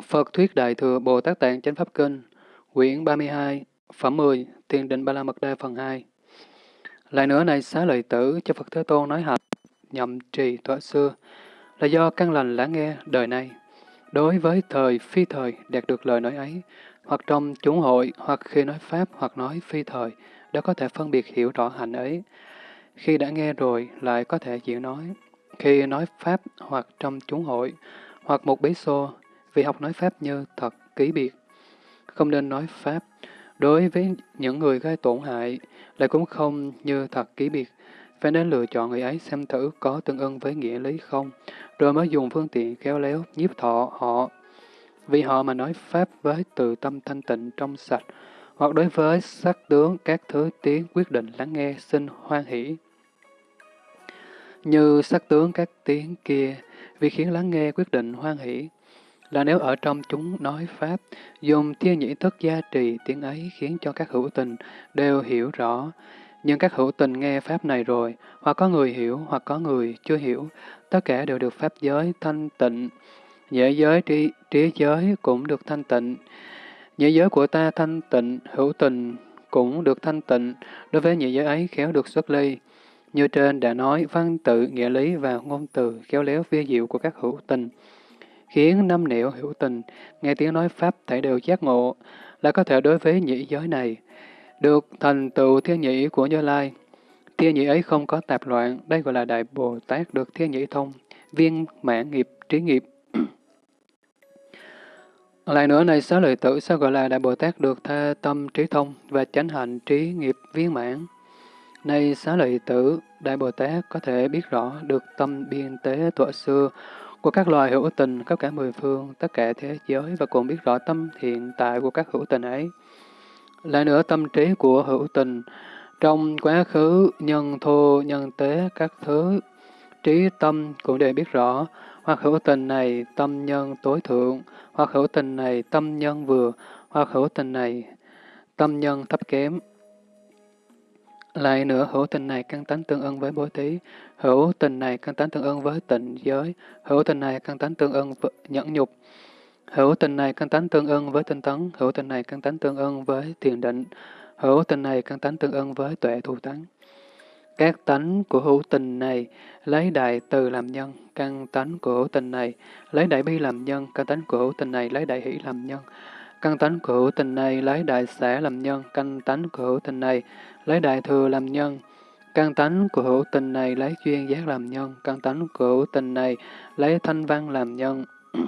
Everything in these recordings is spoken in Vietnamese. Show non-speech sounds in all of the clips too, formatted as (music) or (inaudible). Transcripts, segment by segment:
Phật Thuyết Đại Thừa Bồ Tát Tạng Chánh Pháp Kinh, quyển 32, phẩm 10, Thiền định Ba La Mật Đa phần 2. Lại nữa này xá lợi tử cho Phật Thế Tôn nói hạnh, nhậm trì thuở xưa, là do căn lành lắng nghe đời này. Đối với thời phi thời đạt được lời nói ấy, hoặc trong chúng hội, hoặc khi nói Pháp, hoặc nói phi thời, đã có thể phân biệt hiểu rõ hạnh ấy. Khi đã nghe rồi, lại có thể chịu nói. Khi nói Pháp, hoặc trong chúng hội, hoặc một bí xô, vì học nói Pháp như thật ký biệt. Không nên nói Pháp. Đối với những người gây tổn hại, lại cũng không như thật ký biệt. Phải nên lựa chọn người ấy xem thử có tương ưng với nghĩa lý không, rồi mới dùng phương tiện khéo léo, nhiếp thọ họ. Vì họ mà nói Pháp với từ tâm thanh tịnh trong sạch, hoặc đối với sắc tướng các thứ tiếng quyết định lắng nghe xin hoan hỷ. Như sắc tướng các tiếng kia, vì khiến lắng nghe quyết định hoan hỷ, là nếu ở trong chúng nói Pháp, dùng thiên nhĩ thức gia trì tiếng ấy khiến cho các hữu tình đều hiểu rõ. Nhưng các hữu tình nghe Pháp này rồi, hoặc có người hiểu, hoặc có người chưa hiểu, tất cả đều được Pháp giới thanh tịnh. Nhễ giới, trí, trí giới cũng được thanh tịnh. Nhễ giới của ta thanh tịnh, hữu tình cũng được thanh tịnh, đối với nhị giới ấy khéo được xuất ly. Như trên đã nói, văn tự, nghĩa lý và ngôn từ khéo léo vi diệu của các hữu tình khiến năm niệu hữu tình, nghe tiếng nói Pháp thể đều giác ngộ, là có thể đối với nhĩ giới này, được thành tựu thiên nhĩ của Như Lai. Thiên nhĩ ấy không có tạp loạn, đây gọi là Đại Bồ Tát được thiên nhĩ thông, viên mãn nghiệp, trí nghiệp. (clears throat) Lại nữa này, sáu lợi tử sao gọi là Đại Bồ Tát được tha tâm trí thông và chánh hạnh trí nghiệp viên mãn? Này xá lợi tử, Đại Bồ Tát có thể biết rõ được tâm biên tế thuở xưa của các loài hữu tình khắp cả mười phương, tất cả thế giới và cũng biết rõ tâm hiện tại của các hữu tình ấy. Lại nữa tâm trí của hữu tình, trong quá khứ, nhân thô, nhân tế, các thứ, trí tâm cũng đều biết rõ, hoặc hữu tình này tâm nhân tối thượng, hoặc hữu tình này tâm nhân vừa, hoặc hữu tình này tâm nhân thấp kém. Lại nữa, hữu tình này căn tánh tương ưng với bố thí, hữu tình này căn tánh tương ưng với tịnh giới, hữu tình này căn tánh tương ưng với nhẫn nhục, hữu tình này căn tánh tương ưng với tinh tấn, hữu tình này căn tánh tương ưng với thiền định, hữu tình này căn tánh tương ưng với tuệ thù tánh. Các tánh của hữu tình này lấy đại từ làm nhân, căn tánh của hữu tình này lấy đại bi làm nhân, căn tánh của hữu tình này lấy đại hỷ làm nhân, căn tánh của hữu tình này lấy đại xã làm nhân, căn tánh của hữu tình này lấy đại thừa làm nhân. Căn tánh của hữu tình này lấy duyên giác làm nhân, căn tánh của hữu tình này lấy thanh văn làm nhân. (clears throat)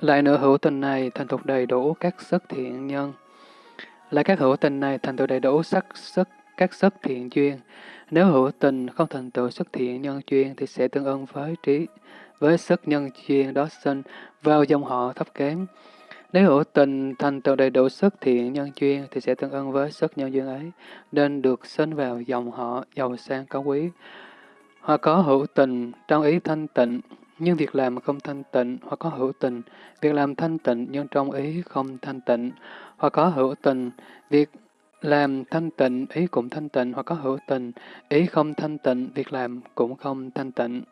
Lại nữa hữu tình này thành thục đầy đủ các sức thiện nhân. Lại các hữu tình này thành tựu đầy đủ sắc sức các sức thiện duyên. Nếu hữu tình không thành tựu sức thiện nhân duyên thì sẽ tương ưng với trí, với sức nhân duyên đó sinh vào dòng họ thấp kém. Nếu hữu tình thành tựu đầy đủ sức thiện nhân duyên thì sẽ tương ưng với sức nhân duyên ấy, nên được sinh vào dòng họ giàu sang cao quý. Hoặc có hữu tình trong ý thanh tịnh, nhưng việc làm không thanh tịnh, hoặc có hữu tình, việc làm thanh tịnh nhưng trong ý không thanh tịnh, hoặc có hữu tình, việc làm thanh tịnh, ý cũng thanh tịnh, hoặc có hữu tình, ý không thanh tịnh, việc làm cũng không thanh tịnh.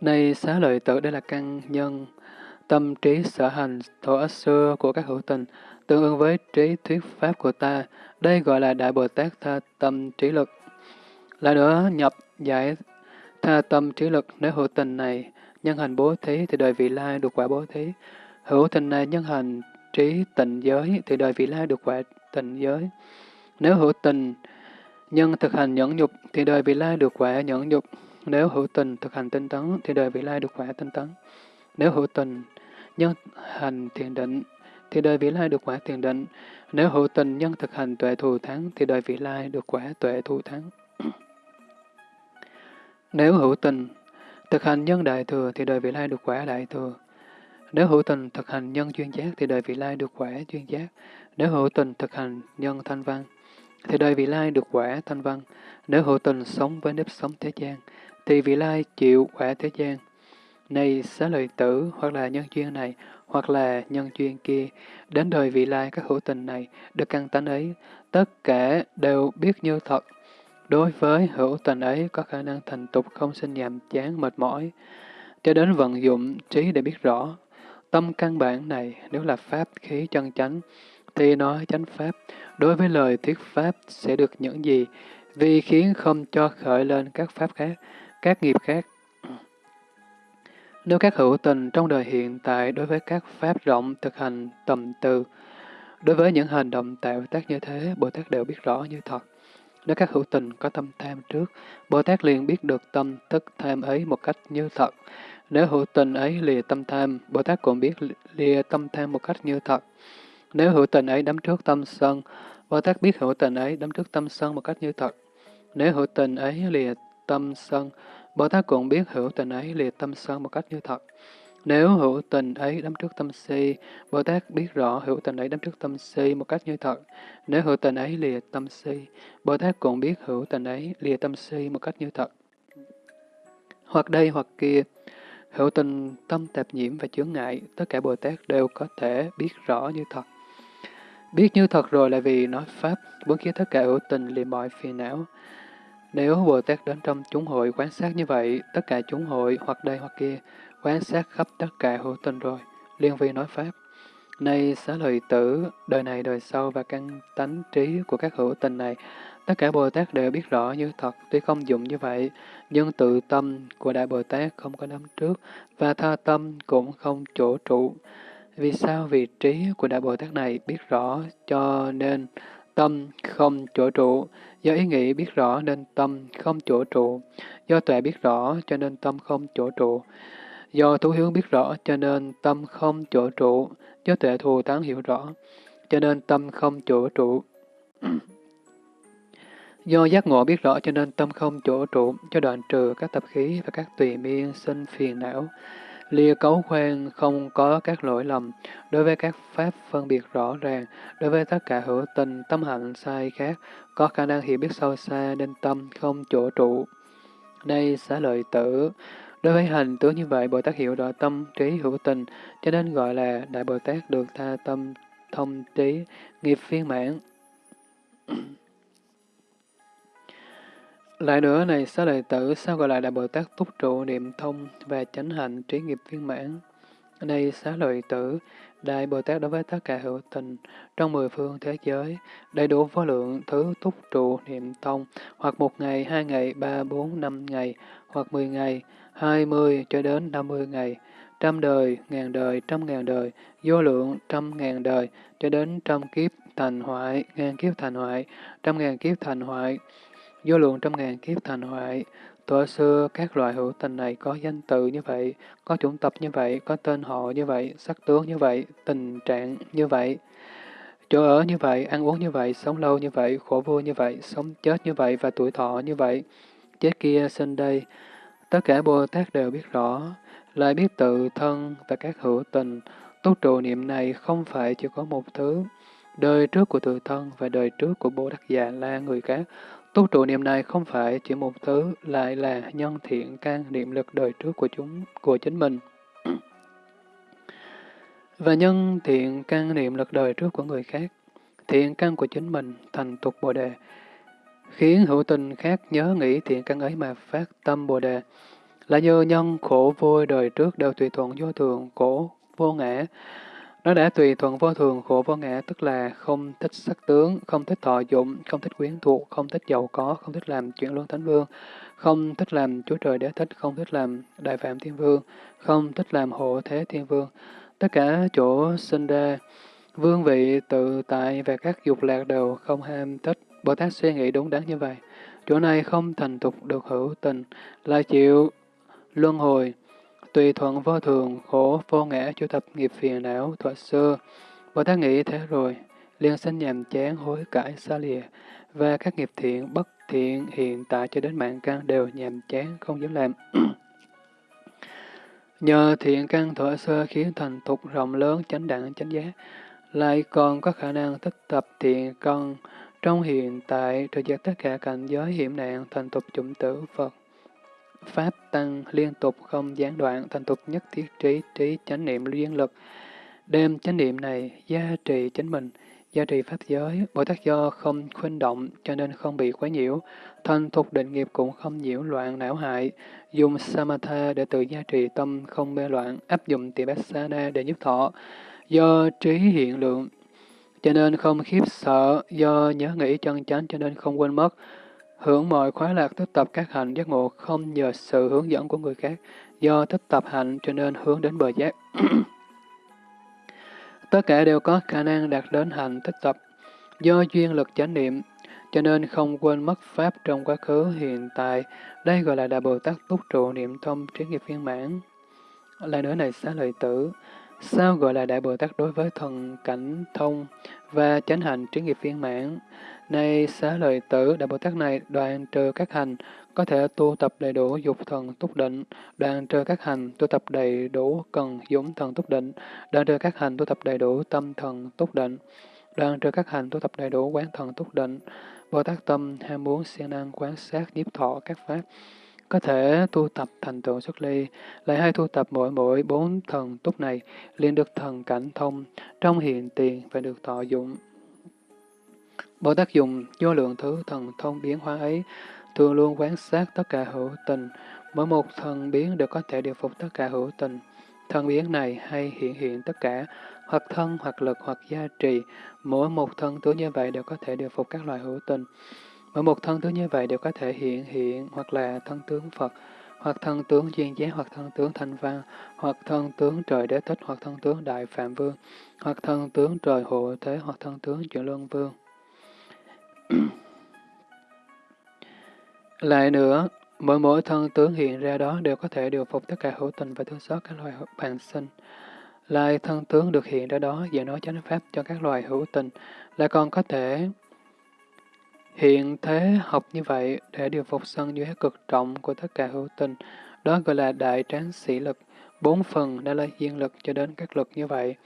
Này xá lợi tử đây là căn nhân, Tâm trí sở hành thổ xưa của các hữu tình, tương ứng với trí thuyết pháp của ta, đây gọi là Đại Bồ Tát tha tâm trí lực. Lại nữa, nhập giải tha tâm trí lực, nếu hữu tình này nhân hành bố thí thì đời vị lai được quả bố thí. Hữu tình này nhân hành trí tịnh giới thì đời vị lai được quả tịnh giới. Nếu hữu tình nhân thực hành nhẫn nhục thì đời vị lai được quả nhẫn nhục. Nếu hữu tình thực hành tinh tấn thì đời vị lai được quả tinh tấn. Nếu hữu tình nhân hành thiền định, thì đời vị lai được quả thiền định. Nếu hữu tình nhân thực hành tuệ thù thắng, thì đời vị lai được quả tuệ thù thắng. (clears throat) Nếu hữu tình thực hành nhân đại thừa, thì đời vị lai được quả đại thừa. Nếu hữu tình thực hành nhân chuyên giác, thì đời vị lai được quả chuyên giác. Nếu hữu tình thực hành nhân thanh văn, thì đời vị lai được quả thanh văn. Nếu hữu tình sống với nếp sống thế gian, thì vị lai chịu quả thế gian. Này xá lợi tử, hoặc là nhân duyên này, hoặc là nhân duyên kia, đến đời vị lai các hữu tình này, được căn tánh ấy, tất cả đều biết như thật. Đối với hữu tình ấy có khả năng thành tục không sinh nhàm chán mệt mỏi. cho đến vận dụng trí để biết rõ. Tâm căn bản này nếu là pháp khí chân chánh, thì nói chánh pháp, đối với lời thuyết pháp sẽ được những gì, vì khiến không cho khởi lên các pháp khác, các nghiệp khác. Nếu các hữu tình trong đời hiện tại đối với các pháp rộng thực hành tầm từ, đối với những hành động tạo tác như thế, Bồ Tát đều biết rõ như thật. Nếu các hữu tình có tâm tham trước, Bồ Tát liền biết được tâm thức tham ấy một cách như thật. Nếu hữu tình ấy lìa tâm tham, Bồ Tát cũng biết lìa tâm tham một cách như thật. Nếu hữu tình ấy đắm trước tâm sân, Bồ Tát biết hữu tình ấy đắm trước tâm sân một cách như thật. Nếu hữu tình ấy lìa tâm sân, Bồ Tát cũng biết hữu tình ấy lìa tâm sân một cách như thật. Nếu hữu tình ấy đắm trước tâm si, Bồ Tát biết rõ hữu tình ấy đắm trước tâm si một cách như thật. Nếu hữu tình ấy lìa tâm si, Bồ Tát cũng biết hữu tình ấy lìa tâm si một cách như thật. Hoặc đây hoặc kia, hữu tình tâm tạp nhiễm và chướng ngại, tất cả Bồ Tát đều có thể biết rõ như thật. Biết như thật rồi là vì nói Pháp, muốn khiến tất cả hữu tình liền mọi phiền não. Nếu Bồ Tát đến trong chúng hội quan sát như vậy, tất cả chúng hội hoặc đây hoặc kia, quan sát khắp tất cả hữu tình rồi, liên vi nói Pháp. Nay xá lợi tử, đời này đời sau và căn tánh trí của các hữu tình này, tất cả Bồ Tát đều biết rõ như thật, tuy không dụng như vậy, nhưng tự tâm của Đại Bồ Tát không có nắm trước, và tha tâm cũng không chỗ trụ. Vì sao? vị trí của Đại Bồ Tát này biết rõ, cho nên tâm không chỗ trụ. Do ý nghĩ biết rõ nên tâm không chỗ trụ. Do tuệ biết rõ cho nên tâm không chỗ trụ. Do thú hướng biết rõ cho nên tâm không chỗ trụ, do tuệ thù tán hiểu rõ, cho nên tâm không chỗ trụ. (clears throat) Do giác ngộ biết rõ cho nên tâm không chỗ trụ, cho đoạn trừ các tập khí và các tùy miên sinh phiền não. Lia cấu khoan không có các lỗi lầm, đối với các pháp phân biệt rõ ràng, đối với tất cả hữu tình, tâm hạnh sai khác, có khả năng hiểu biết sâu xa nên tâm không chỗ trụ. Đây xá lợi tử, Đối với hành tướng như vậy, Bồ Tát hiểu rõ tâm trí hữu tình, cho nên gọi là Đại Bồ Tát được tha tâm thông trí, nghiệp viên mãn. Lại nữa này, xá lợi tử, sao gọi là Đại Bồ Tát túc trụ niệm thông và chánh hạnh trí nghiệp viên mãn? Đây, xá lợi tử, Đại Bồ Tát đối với tất cả hữu tình trong mười phương thế giới, đầy đủ vô lượng thứ túc trụ niệm thông, hoặc một ngày, hai ngày, ba, bốn, năm ngày, hoặc mười ngày, hai mươi cho đến năm mươi ngày, trăm đời, ngàn đời, trăm ngàn đời, vô lượng trăm ngàn đời, cho đến trăm kiếp thành hoại, ngàn kiếp thành hoại, trăm ngàn kiếp thành hoại, vô lượng trăm ngàn kiếp thành hoại. Thuở xưa, các loại hữu tình này có danh tự như vậy, có chủng tập như vậy, có tên họ như vậy, sắc tướng như vậy, tình trạng như vậy. Chỗ ở như vậy, ăn uống như vậy, sống lâu như vậy, khổ vui như vậy, sống chết như vậy và tuổi thọ như vậy. Chết kia sinh đây, Tất cả Bồ Tát đều biết rõ, lại biết tự thân và các hữu tình. Túc trụ niệm này không phải chỉ có một thứ. Đời trước của tự thân và đời trước của Bồ Đắc Già la người khác. Tu trụ niệm này không phải chỉ một thứ, lại là nhân thiện can niệm lực đời trước của chúng, của chính mình. (clears throat) và nhân thiện căn niệm lực đời trước của người khác, thiện căn của chính mình thành tục Bồ Đề, khiến hữu tình khác nhớ nghĩ thiện căn ấy mà phát tâm Bồ Đề, là do nhân khổ vui đời trước đều tùy thuận vô thường, khổ vô ngã. Nó đã tùy thuận vô thường, khổ vô ngã, tức là không thích sắc tướng, không thích thọ dụng, không thích quyến thuộc, không thích giàu có, không thích làm chuyện luân thánh vương, không thích làm chúa trời đế thích, không thích làm đại phạm thiên vương, không thích làm hộ thế thiên vương. Tất cả chỗ sinh ra, vương vị tự tại và các dục lạc đều không ham thích Bồ Tát suy nghĩ đúng đắn như vậy. Chỗ này không thành tục được hữu tình, là chịu luân hồi, tùy thuận vô thường, khổ vô ngã chủ tập nghiệp phiền não thuở xưa. Bồ Tát nghĩ thế rồi, liền sinh nhàm chán hối cải xa lìa, và các nghiệp thiện, bất thiện hiện tại cho đến mạng căn đều nhàm chán, không dám làm. (clears throat) Nhờ thiện căn thuở xưa khiến thành tục rộng lớn chánh đẳng chánh giá, lại còn có khả năng tích tập thiện căn, trong hiện tại, trừ giác tất cả cảnh giới hiểm nạn, thành tục chủng tử Phật. Pháp tăng liên tục không gián đoạn, thành tục nhất thiết trí, trí chánh niệm liên lực. Đem chánh niệm này gia trì chính mình, gia trì pháp giới, Bồ Tát do không khuynh động cho nên không bị quấy nhiễu, thành thục định nghiệp cũng không nhiễu loạn não hại, dùng samatha để tự gia trì tâm không mê loạn, áp dụng tibassana để giúp thọ, do trí hiện lượng, cho nên không khiếp sợ, do nhớ nghĩ chân chánh cho nên không quên mất, hưởng mọi khoái lạc tích tập các hạnh giác ngộ không nhờ sự hướng dẫn của người khác, do tích tập hạnh cho nên hướng đến bờ giác. (clears throat) Tất cả đều có khả năng đạt đến hạnh tích tập, do duyên lực chánh niệm, cho nên không quên mất Pháp trong quá khứ hiện tại. Đây gọi là Đại Bồ Tát túc trụ niệm thông trí nghiệp viên mãn. Lại nữa này xá lợi tử, sao gọi là Đại Bồ Tát đối với thần cảnh thông và chánh hành trí nghiệp viên mãn? Nay xá lợi tử, Đại Bồ Tát này đoạn trừ các hành, có thể tu tập đầy đủ dục thần túc định, đoạn trừ các hành, tu tập đầy đủ cần dũng thần túc định, đoạn trừ các hành, tu tập đầy đủ tâm thần túc định, đoạn trừ các hành, tu tập đầy đủ quán thần túc định. Bồ Tát tâm ham muốn siêng năng quán sát nhiếp thọ các pháp, có thể tu tập thành tựu xuất ly, lại hay tu tập mỗi mỗi bốn thần túc này, liền được thần cảnh thông, trong hiện tiền và được thọ dụng. Bồ Tát dùng vô lượng thứ thần thông biến hóa ấy, thường luôn quán sát tất cả hữu tình, mỗi một thần biến đều có thể điều phục tất cả hữu tình. Thần biến này hay hiện hiện tất cả, hoặc thân, hoặc lực, hoặc gia trì. Mỗi một thân tướng như vậy đều có thể điều phục các loại hữu tình. Mỗi một thân tướng như vậy đều có thể hiện hiện, hoặc là thân tướng Phật, hoặc thân tướng duyên giác, hoặc thân tướng thanh văn, hoặc thân tướng trời đế thích, hoặc thân tướng đại phạm vương, hoặc thân tướng trời hộ thế, hoặc thân tướng chuyển luân vương. (clears throat) Lại nữa, mỗi mỗi thân tướng hiện ra đó đều có thể điều phục tất cả hữu tình và thương xót các loài bản sinh. Lại thân tướng được hiện ra đó và nói chánh pháp cho các loài hữu tình, lại còn có thể hiện thế học như vậy để điều phục sân dưới cực trọng của tất cả hữu tình. Đó gọi là đại tráng sĩ lực, bốn phần đã là duyên lực cho đến các lực như vậy.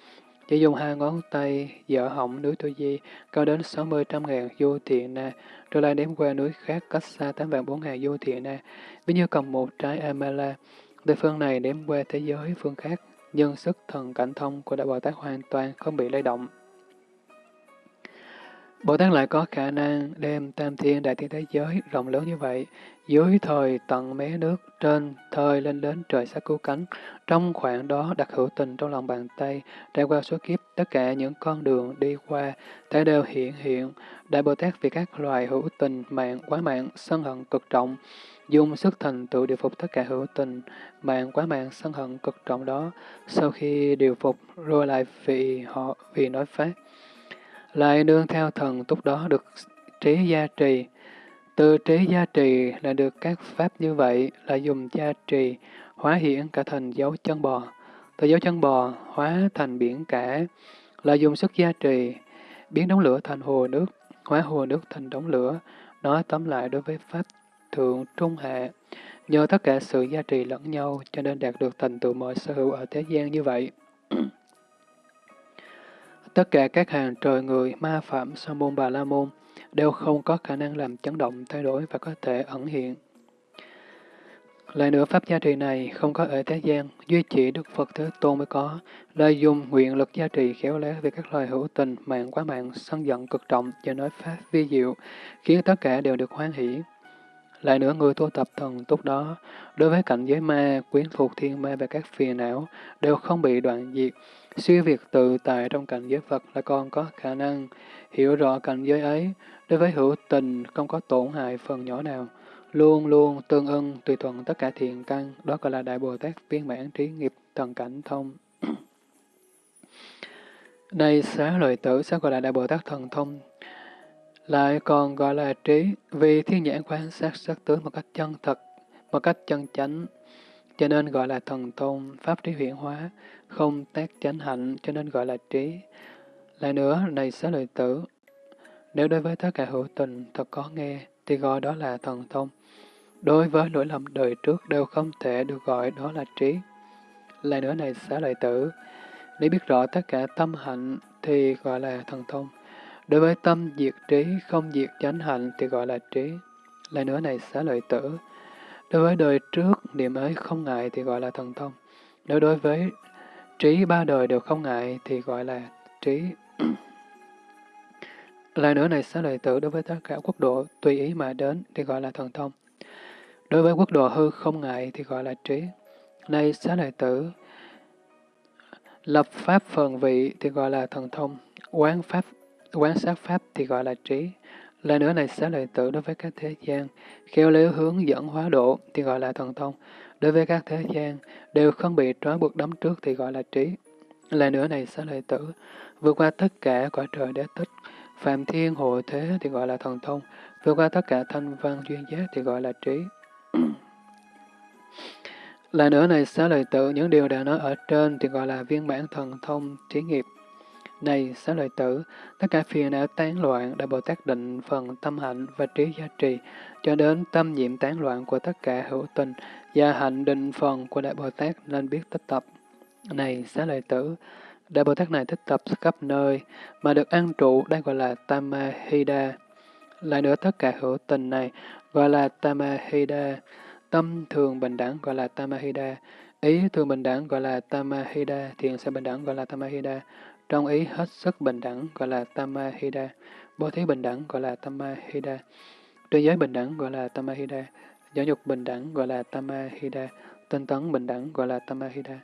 Chỉ dùng hai ngón tay dở hỏng núi Tu Di, cao đến sáu mươi trăm ngàn du thiện na, rồi lại đếm qua núi khác cách xa tám vạn bốn ngàn du thiện na. Ví như cầm một trái Amala, từ phương này đếm qua thế giới phương khác, nhưng sức thần cảnh thông của Đại Bồ Tát hoàn toàn không bị lay động. Bồ Tát lại có khả năng đem tam thiên đại thiên thế giới rộng lớn như vậy, dưới thời tận mé nước, trên thời lên đến trời sắc cứu cánh. Trong khoảng đó đặt hữu tình trong lòng bàn tay, trải qua số kiếp, tất cả những con đường đi qua, thể đều hiện hiện. Đại Bồ Tát vì các loài hữu tình, mạng, quá mạng, sân hận cực trọng, dùng sức thành tựu điều phục tất cả hữu tình, mạng, quá mạng, sân hận cực trọng đó, sau khi điều phục, rồi lại vì họ vì nói pháp lại đương theo thần túc đó được trí gia trì. Từ trí gia trì là được các pháp như vậy là dùng gia trì hóa hiển cả thành dấu chân bò. Từ dấu chân bò hóa thành biển cả là dùng sức gia trì biến đống lửa thành hồ nước, hóa hồ nước thành đống lửa. Nói tóm lại đối với pháp thượng trung hạ, nhờ tất cả sự gia trì lẫn nhau cho nên đạt được thành tựu mọi sở hữu ở thế gian như vậy. Tất cả các hàng trời người, ma phạm, sa môn, bà la môn đều không có khả năng làm chấn động, thay đổi và có thể ẩn hiện. Lại nữa, pháp gia trì này không có ở thế gian, duy chỉ Đức Phật Thế Tôn mới có, lợi dùng nguyện lực gia trì khéo léo về các loài hữu tình, mạng quá mạng, sân giận cực trọng và nói pháp vi diệu, khiến tất cả đều được hoan hỷ. Lại nữa, người tu tập thần túc đó, đối với cảnh giới ma, quyến thuộc thiên ma và các phiền não, đều không bị đoạn diệt, Siêu việt tự tại trong cảnh giới Phật là còn có khả năng hiểu rõ cảnh giới ấy, đối với hữu tình không có tổn hại phần nhỏ nào, luôn luôn tương ưng tùy thuận tất cả thiện căn, đó gọi là Đại Bồ Tát viên mãn trí nghiệp thần cảnh thông. (clears throat) Đây xá lợi tử sẽ gọi là Đại Bồ Tát thần thông, lại còn gọi là trí, vì thiên nhãn quan sát sắc tướng một cách chân thật, một cách chân chánh, cho nên gọi là thần thông, pháp trí huyển hóa, không tác chánh hạnh, cho nên gọi là trí. Lại nữa, này xá lợi tử, nếu đối với tất cả hữu tình thật có nghe, thì gọi đó là thần thông. Đối với lỗi lầm đời trước đều không thể được gọi đó là trí. Lại nữa này xá lợi tử, nếu biết rõ tất cả tâm hạnh thì gọi là thần thông. Đối với tâm diệt trí, không diệt chánh hạnh thì gọi là trí. Lại nữa này xá lợi tử, Đối với đời trước, niệm ấy không ngại thì gọi là thần thông. Nếu đối với trí ba đời đều không ngại thì gọi là trí. (clears throat) Lại nữa này xá lợi tử đối với tất cả quốc độ tùy ý mà đến thì gọi là thần thông. Đối với quốc độ hư không ngại thì gọi là trí. Nay xá lợi tử lập pháp phần vị thì gọi là thần thông, quán pháp quán sát pháp thì gọi là trí. Lại nữa này xá lợi tử đối với các thế gian, khéo léo hướng dẫn hóa độ thì gọi là thần thông. Đối với các thế gian, đều không bị trói buộc đấm trước thì gọi là trí. Lại nữa này xá lợi tử, vượt qua tất cả cõi trời đế tích, phạm thiên hộ thế thì gọi là thần thông, vượt qua tất cả thanh văn duyên giác thì gọi là trí. (clears throat) Lại nữa này xá lợi tử, những điều đã nói ở trên thì gọi là viên bản thần thông trí nghiệp. Này xá lợi tử, tất cả phiền não tán loạn đã Bồ Tát định phần tâm hạnh và trí giá trị, cho đến tâm nhiệm tán loạn của tất cả hữu tình và hạnh định phần của Đại Bồ Tát nên biết tích tập. Này xá lợi tử, Đại Bồ Tát này thích tập khắp nơi, mà được an trụ đây gọi là Tamahida. Lại nữa tất cả hữu tình này gọi là Tamahida, tâm thường bình đẳng gọi là Tamahida, ý thường bình đẳng gọi là Tamahida, thiện sẽ bình đẳng gọi là Tamahida, trong ý hết sức bình đẳng gọi là Tamahida, bố thí bình đẳng gọi là Tamahida, tri giới bình đẳng gọi là Tamahida, giáo dục bình đẳng gọi là Tamahida, tinh tấn bình đẳng gọi là Tamahida,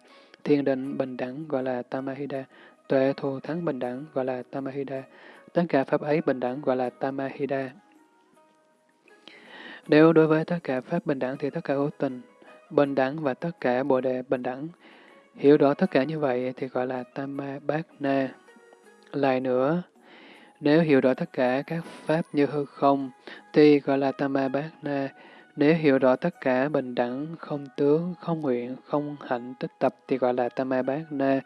thiền định bình đẳng gọi là Tamahida, tuệ thù thắng bình đẳng gọi là Tamahida, tất cả pháp ấy bình đẳng gọi là Tamahida. Nếu đối với tất cả pháp bình đẳng thì tất cả hữu tình, bình đẳng và tất cả bồ đề bình đẳng, Hiểu rõ tất cả như vậy thì gọi là Tama Bát Na. Lại nữa, nếu hiểu rõ tất cả các pháp như hư không, thì gọi là Tama Bát Na. Nếu hiểu rõ tất cả bình đẳng, không tướng, không nguyện, không hạnh tích tập thì gọi là Tama Bát Na.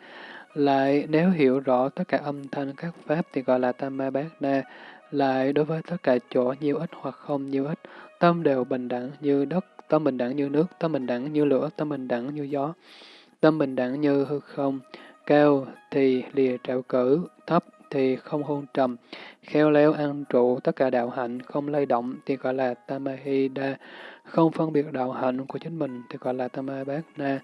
Lại, nếu hiểu rõ tất cả âm thanh các pháp thì gọi là Tama Bát Na. Lại, đối với tất cả chỗ nhiều ít hoặc không nhiều ít, tâm đều bình đẳng như đất, tâm bình đẳng như nước, tâm bình đẳng như lửa, tâm bình đẳng như gió. Tâm bình đẳng như hư không, cao thì lìa trạo cử, thấp thì không hôn trầm, khéo léo ăn trụ tất cả đạo hạnh, không lay động thì gọi là Tamahida, không phân biệt đạo hạnh của chính mình thì gọi là Tamabhagna.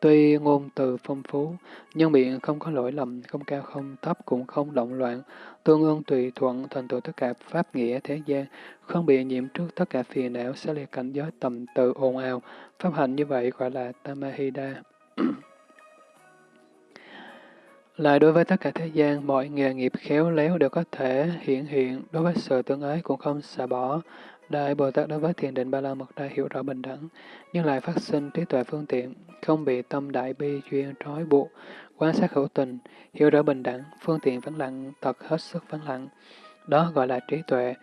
Tuy ngôn từ phong phú, nhưng miệng không có lỗi lầm, không cao không thấp cũng không động loạn, tương ương tùy thuận thành tựu tất cả pháp nghĩa thế gian, không bị nhiễm trước tất cả phiền não, sẽ liệt cảnh giới tầm từ ồn ào. Pháp hạnh như vậy gọi là Tamahida. (clears throat) Lại đối với tất cả thế gian, mọi nghề nghiệp khéo léo đều có thể hiện hiện, đối với sự tương ái cũng không xả bỏ. Đại Bồ Tát đối với thiền định Ba La Mật Đa hiểu rõ bình đẳng, nhưng lại phát sinh trí tuệ phương tiện, không bị tâm đại bi duyên trói buộc, quan sát hữu tình, hiểu rõ bình đẳng, phương tiện vắng lặng, thật hết sức vắng lặng. Đó gọi là trí tuệ,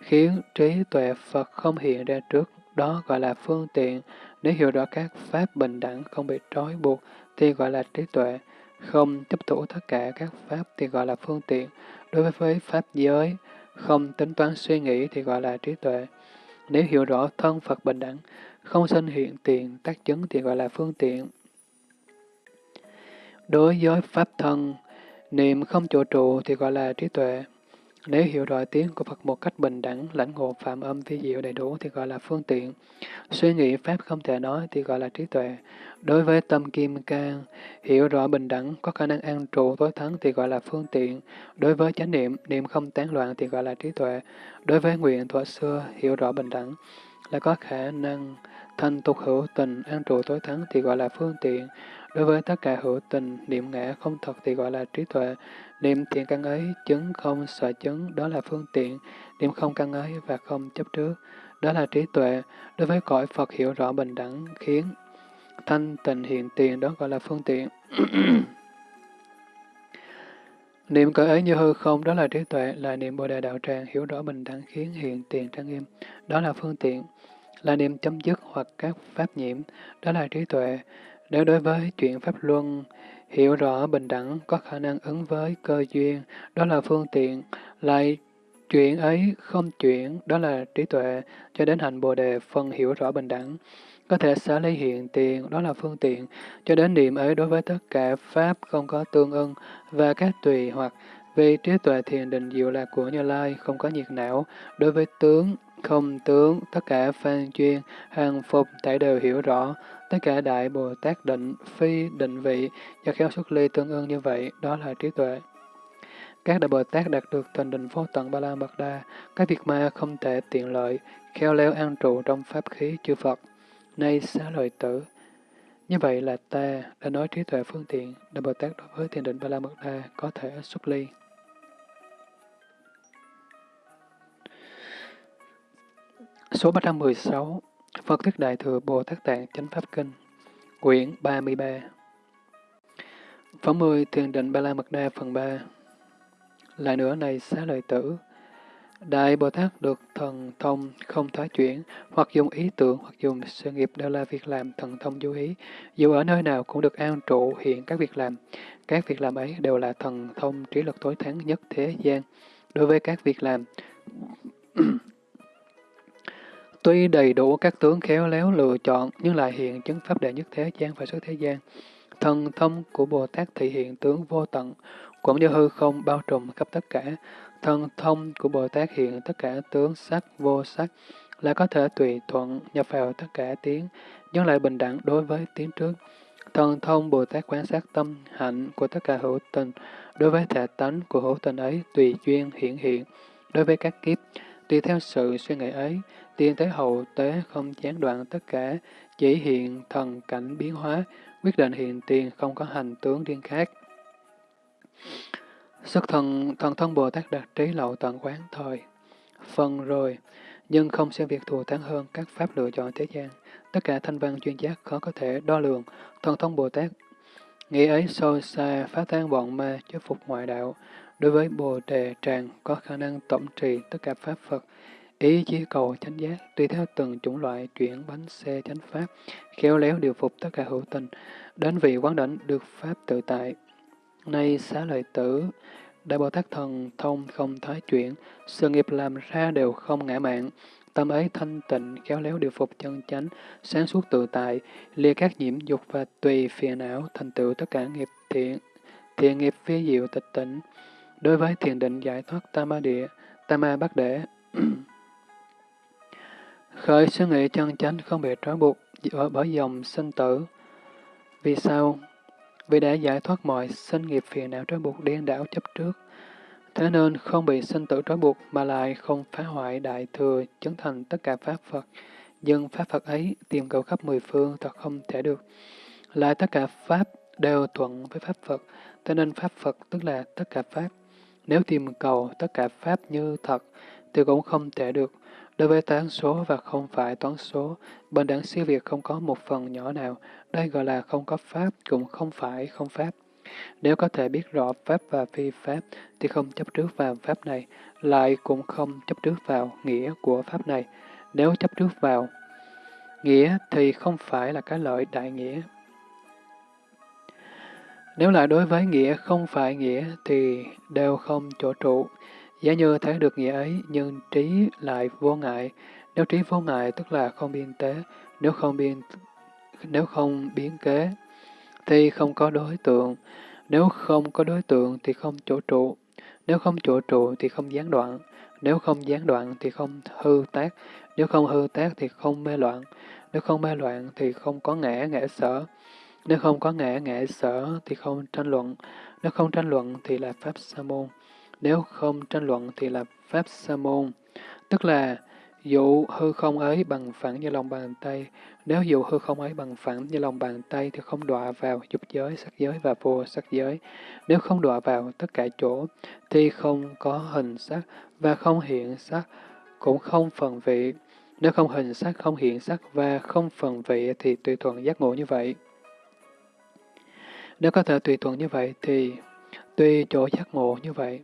khiến trí tuệ Phật không hiện ra trước, đó gọi là phương tiện, nếu hiểu rõ các pháp bình đẳng không bị trói buộc thì gọi là trí tuệ, không chấp thủ tất cả các pháp thì gọi là phương tiện. Đối với pháp giới, không tính toán suy nghĩ thì gọi là trí tuệ. Nếu hiểu rõ thân Phật bình đẳng, không sinh hiện tiền, tác chứng thì gọi là phương tiện. Đối với pháp thân, niệm không chỗ trụ thì gọi là trí tuệ. Nếu hiểu rõ tiếng của Phật một cách bình đẳng, lãnh ngộ phạm âm vi diệu đầy đủ thì gọi là phương tiện. Suy nghĩ Pháp không thể nói thì gọi là trí tuệ. Đối với tâm kim cang, hiểu rõ bình đẳng, có khả năng an trụ tối thắng thì gọi là phương tiện. Đối với chánh niệm, niệm không tán loạn thì gọi là trí tuệ. Đối với nguyện thuở xưa, hiểu rõ bình đẳng, là có khả năng thanh tục hữu tình, an trụ tối thắng thì gọi là phương tiện. Đối với tất cả hữu tình, niệm ngã không thật thì gọi là trí tuệ. Niệm thiện căn ấy, chứng không sợ chứng, đó là phương tiện. Niệm không căn ấy và không chấp trước, đó là trí tuệ. Đối với cõi Phật hiểu rõ bình đẳng, khiến thanh tịnh hiện tiền, đó gọi là phương tiện. (clears throat) niệm cõi ấy như hư không, đó là trí tuệ, là niệm Bồ Đề Đạo Tràng, hiểu rõ bình đẳng khiến hiện tiền trang nghiêm, đó là phương tiện. Là niệm chấm dứt hoặc các pháp nhiễm, đó là trí tuệ. Nếu đối với chuyện pháp luân, hiểu rõ bình đẳng, có khả năng ứng với cơ duyên, đó là phương tiện, lại chuyện ấy không chuyển, đó là trí tuệ, cho đến hành Bồ Đề phân hiểu rõ bình đẳng. Có thể xả lấy hiện tiền, đó là phương tiện, cho đến niệm ấy đối với tất cả Pháp không có tương ưng và các tùy hoặc. Vì trí tuệ thiền định diệu lạc của Như Lai không có nhiệt não, đối với tướng, không tướng, tất cả phan chuyên, hàng phục, tại đều hiểu rõ, tất cả Đại Bồ Tát định, phi định vị, do khéo xuất ly tương ưng như vậy, đó là trí tuệ. Các Đại Bồ Tát đạt được tình định vô tận Ba La Mật Đa, các việc ma không thể tiện lợi, khéo léo an trụ trong pháp khí chư Phật. Nay xá lợi tử. Như vậy là ta đã nói trí tuệ phương tiện, Đại Bồ Tát đối với thiền định Ba La Mật Đa có thể xuất ly. Số 316 Phật Thuyết Đại Thừa Bồ Tát Tạng Chánh Pháp Kinh Quyển 33 Phẩm 10 Thiền định Ba La Mật Đa phần 3 Lại nữa này xá lợi tử, Đại Bồ Tát được thần thông không thoái chuyển, hoặc dùng ý tưởng, hoặc dùng sự nghiệp đều là việc làm thần thông vô ý. Dù ở nơi nào cũng được an trụ hiện các việc làm. Các việc làm ấy đều là thần thông trí lực tối thắng nhất thế gian. Đối với các việc làm, tuy đầy đủ các tướng khéo léo lựa chọn, nhưng lại hiện chứng pháp đệ nhất thế gian và xuất thế gian. Thần thông của Bồ Tát thị hiện tướng vô tận, cũng như hư không bao trùm khắp tất cả. Thần thông của Bồ Tát hiện tất cả tướng sắc, vô sắc, là có thể tùy thuận nhập vào tất cả tiếng, nhưng lại bình đẳng đối với tiếng trước. Thần thông Bồ Tát quan sát tâm hạnh của tất cả hữu tình, đối với thể tánh của hữu tình ấy tùy duyên hiện hiện, đối với các kiếp, tùy theo sự suy nghĩ ấy, tiên thế hậu tế không gián đoạn tất cả, chỉ hiện thần cảnh biến hóa, quyết định hiện tiền không có hành tướng riêng khác. Sức thần, thần thân Bồ Tát đạt trí lậu tận quán thời, phần rồi, nhưng không xem việc thù thắng hơn các pháp lựa chọn thế gian. Tất cả thanh văn chuyên giác khó có thể đo lường, thần thông Bồ Tát. Nghĩ ấy sâu xa, phá tan bọn ma, chế phục ngoại đạo. Đối với Bồ Đề Tràng có khả năng tổng trì tất cả pháp Phật, ý chí cầu chánh giác, tùy theo từng chủng loại chuyển bánh xe chánh pháp, khéo léo điều phục tất cả hữu tình, đến vị quán đảnh được pháp tự tại. Nay xá lợi tử, Đại Bồ Tát Thần thông không thái chuyển, sự nghiệp làm ra đều không ngã mạng, tâm ấy thanh tịnh, khéo léo điều phục chân chánh, sáng suốt tự tại, lìa các nhiễm dục và tùy phiền não, thành tựu tất cả nghiệp thiện, thiện nghiệp phi diệu tịch tỉnh. Đối với thiền định giải thoát tam ma địa, tam ma bắt để, khởi suy nghĩ chân chánh không bị trói buộc bởi dòng sinh tử. Vì sao? vì đã giải thoát mọi sinh nghiệp phiền não trói buộc điên đảo chấp trước. Thế nên không bị sinh tử trói buộc mà lại không phá hoại đại thừa chứng thành tất cả Pháp Phật. Nhưng Pháp Phật ấy tìm cầu khắp mười phương thật không thể được. Lại tất cả Pháp đều thuận với Pháp Phật, thế nên Pháp Phật tức là tất cả Pháp. Nếu tìm cầu tất cả Pháp như thật, thì cũng không thể được. Đối với toán số và không phải toán số, bên đẳng siêu việt không có một phần nhỏ nào, đây gọi là không có Pháp, cũng không phải không Pháp. Nếu có thể biết rõ Pháp và phi Pháp, thì không chấp trước vào Pháp này, lại cũng không chấp trước vào nghĩa của Pháp này. Nếu chấp trước vào nghĩa thì không phải là cái lợi đại nghĩa. Nếu lại đối với nghĩa không phải nghĩa thì đều không chỗ trụ. Giả như thấy được nghĩa ấy, nhưng trí lại vô ngại. Nếu trí vô ngại tức là không biên tế, nếu không biên nếu không biến kế, thì không có đối tượng. Nếu không có đối tượng thì không chỗ trụ. Nếu không chỗ trụ thì không gián đoạn. Nếu không gián đoạn thì không hư tác. Nếu không hư tác thì không mê loạn. Nếu không mê loạn thì không có ngã ngã sở. Nếu không có ngã ngã sở thì không tranh luận. Nếu không tranh luận thì là Pháp Sa môn. Nếu không tranh luận thì là Pháp Sa môn. Tức là dụ hư không ấy bằng phẳng như lòng bàn tay. Nếu dụ hư không ấy bằng phẳng như lòng bàn tay thì không đọa vào dục giới, sắc giới và vô sắc giới. Nếu không đọa vào tất cả chỗ thì không có hình sắc và không hiện sắc, cũng không phần vị. Nếu không hình sắc, không hiện sắc và không phần vị thì tùy thuận giác ngộ như vậy. Nếu có thể tùy thuận như vậy thì tùy chỗ giác ngộ như vậy.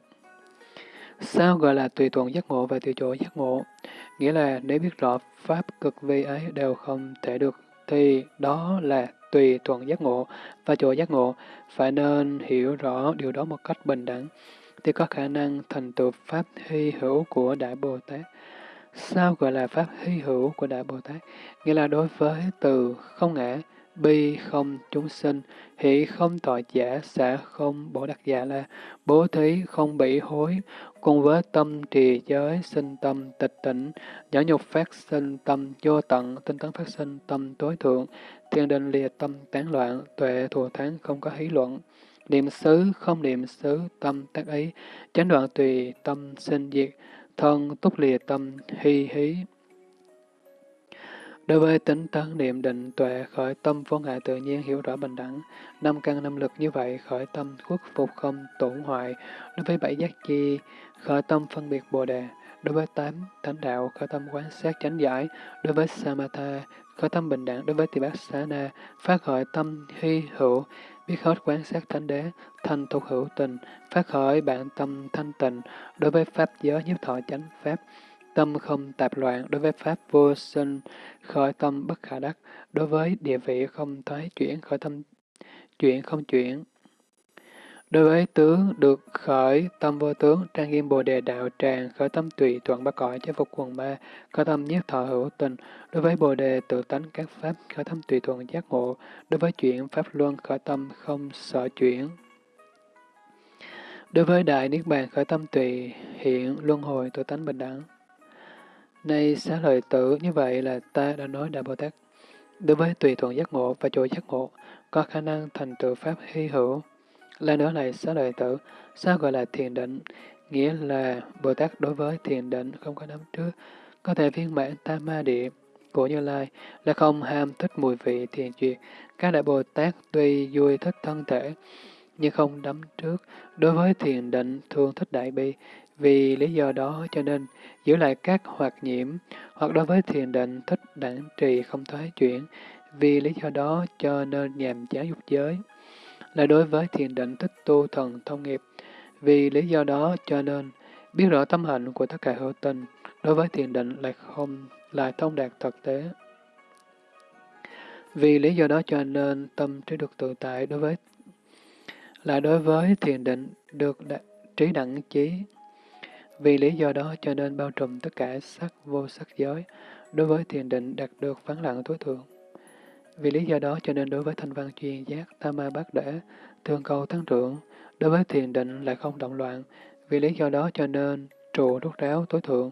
Sao gọi là tùy thuận giác ngộ và tùy chỗ giác ngộ? Nghĩa là nếu biết rõ pháp cực vi ấy đều không thể được, thì đó là tùy thuận giác ngộ và chỗ giác ngộ, phải nên hiểu rõ điều đó một cách bình đẳng, thì có khả năng thành tựu pháp hy hữu của Đại Bồ Tát. Sao gọi là pháp hy hữu của Đại Bồ Tát? Nghĩa là đối với từ không ngã, bi không chúng sinh, hỷ không tội giả, xả không bổ đặc giả là bố thí không bị hối, cùng với tâm trì giới, sinh tâm tịch tỉnh, nhỏ nhục phát sinh tâm vô tận, tinh tấn phát sinh tâm tối thượng, thiên định lìa tâm tán loạn, tuệ thù thắng không có hí luận, niệm xứ, không niệm xứ, tâm tác ý, chánh đoạn tùy, tâm sinh diệt, thân túc lìa tâm, hy hí. Đối với tính tấn niệm định tuệ khởi tâm vô ngại tự nhiên hiểu rõ bình đẳng, năm căn năm lực như vậy khởi tâm khuất phục không tổn hoại. Đối với bảy giác chi khởi tâm phân biệt bồ đề. Đối với tám thánh đạo khởi tâm quán sát chánh giải. Đối với samatha khởi tâm bình đẳng. Đối với tỳ bát xá na phát khởi tâm hy hữu biết hết quán sát thánh đế, thành thuộc hữu tình, phát khởi bản tâm thanh tịnh, đối với pháp giới nhiếp thọ chánh pháp, tâm không tạp loạn, đối với pháp vô sinh, khởi tâm bất khả đắc, đối với địa vị không thoái chuyển, khởi tâm chuyển không chuyển. Đối với tướng được khởi tâm vô tướng, trang nghiêm bồ đề đạo tràng, khởi tâm tùy thuận ba cõi chế phục quần ma, khởi tâm nhất thọ hữu tình. Đối với bồ đề tự tánh các pháp, khởi tâm tùy thuận giác ngộ. Đối với chuyển pháp luân, khởi tâm không sợ chuyển. Đối với đại niết bàn, khởi tâm tùy hiện luân hồi tự tánh bình đẳng. Nay xá lợi tử, như vậy là ta đã nói Đại Bồ Tát. Đối với tùy thuận giác ngộ và chỗ giác ngộ, có khả năng thành tựu pháp hy hữu. Lại nữa này xá lợi tử, sao gọi là thiền định? Nghĩa là Bồ Tát đối với thiền định không có nắm trước, có thể viên mãn tam ma địa của Như Lai là không ham thích mùi vị thiền duyệt. Các đại Bồ Tát tuy vui thích thân thể, nhưng không đắm trước. Đối với thiền định thường thích đại bi, vì lý do đó cho nên giữ lại các hoạt nhiễm, hoặc đối với thiền định thích đẳng trì không thoái chuyển, vì lý do đó cho nên nhàm chán dục giới. Là đối với thiền định thích tu thần thông nghiệp, vì lý do đó cho nên biết rõ tâm hạnh của tất cả hữu tình, đối với thiền định lại không lại thông đạt thực tế. Vì lý do đó cho nên tâm trí được tự tại đối với là đối với thiền định được trí đẳng trí vì lý do đó cho nên bao trùm tất cả sắc vô sắc giới, đối với thiền định đạt được vắng lặng tối thượng. Vì lý do đó cho nên đối với thanh văn chuyên giác, tam ma bát đễ, thường cầu tăng trưởng, đối với thiền định lại không động loạn. Vì lý do đó cho nên trụ rút ráo tối thượng,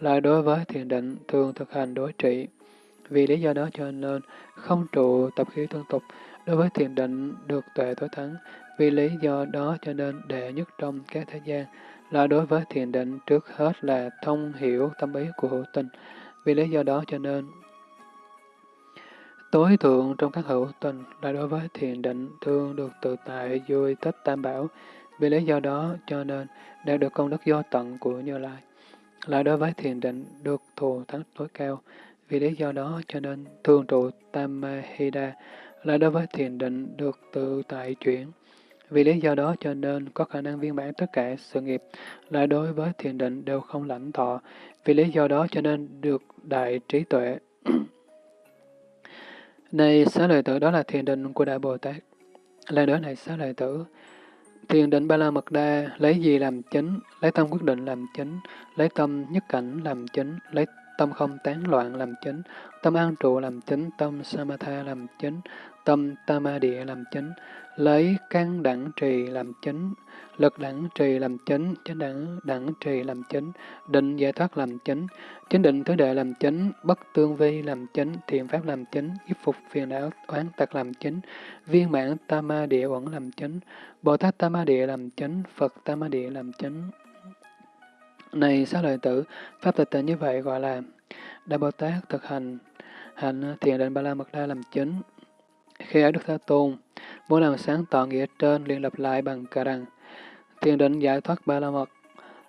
là đối với thiền định thường thực hành đối trị. Vì lý do đó cho nên không trụ tập khí tương tục, đối với thiền định được tuệ tối thắng. Vì lý do đó cho nên đệ nhất trong các thế gian, là đối với thiền định trước hết là thông hiểu tâm ý của hữu tình. Vì lý do đó cho nên tối thượng trong các hữu tình là đối với thiền định thương được tự tại vui thích tam bảo. Vì lý do đó cho nên đạt được công đức do tận của Như Lai. Là đối với thiền định được thù thắng tối cao. Vì lý do đó cho nên thương trụ tam hida là đối với thiền định được tự tại chuyển. Vì lý do đó cho nên có khả năng viên mãn tất cả sự nghiệp, lại đối với thiền định đều không lãnh thọ. Vì lý do đó cho nên được đại trí tuệ. (clears throat) này xá lợi tử đó là thiền định của Đại Bồ Tát. Lại nữa này xá lợi tử, thiền định ba la mật đa lấy gì làm chính, lấy tâm quyết định làm chính, lấy tâm nhất cảnh làm chính, lấy tâm không tán loạn làm chính, tâm an trụ làm chính, tâm samatha làm chính, tâm tamadđịa làm chính, lấy căn đẳng trì làm chính, lực đẳng trì làm chính, chánh đẳng đẳng trì làm chính, định giải thoát làm chính, chính định thứ đệ làm chính, bất tương vi làm chính, thiện pháp làm chính, giúp phục phiền não oán tật làm chính, viên mãn tama địa uẩn làm chính, Bồ Tát tama địa làm chính, Phật tama địa làm chính. Này sáu lợi tử, pháp tịch tịnh như vậy gọi là Đại Bồ Tát thực hành hành thiền định Ba La Mật Đa làm chính. Khi ấy Đức Thế Tôn, Muốn làm sáng tỏ nghĩa trên liền lập lại bằng cả rằng, thiền định giải thoát ba la mật.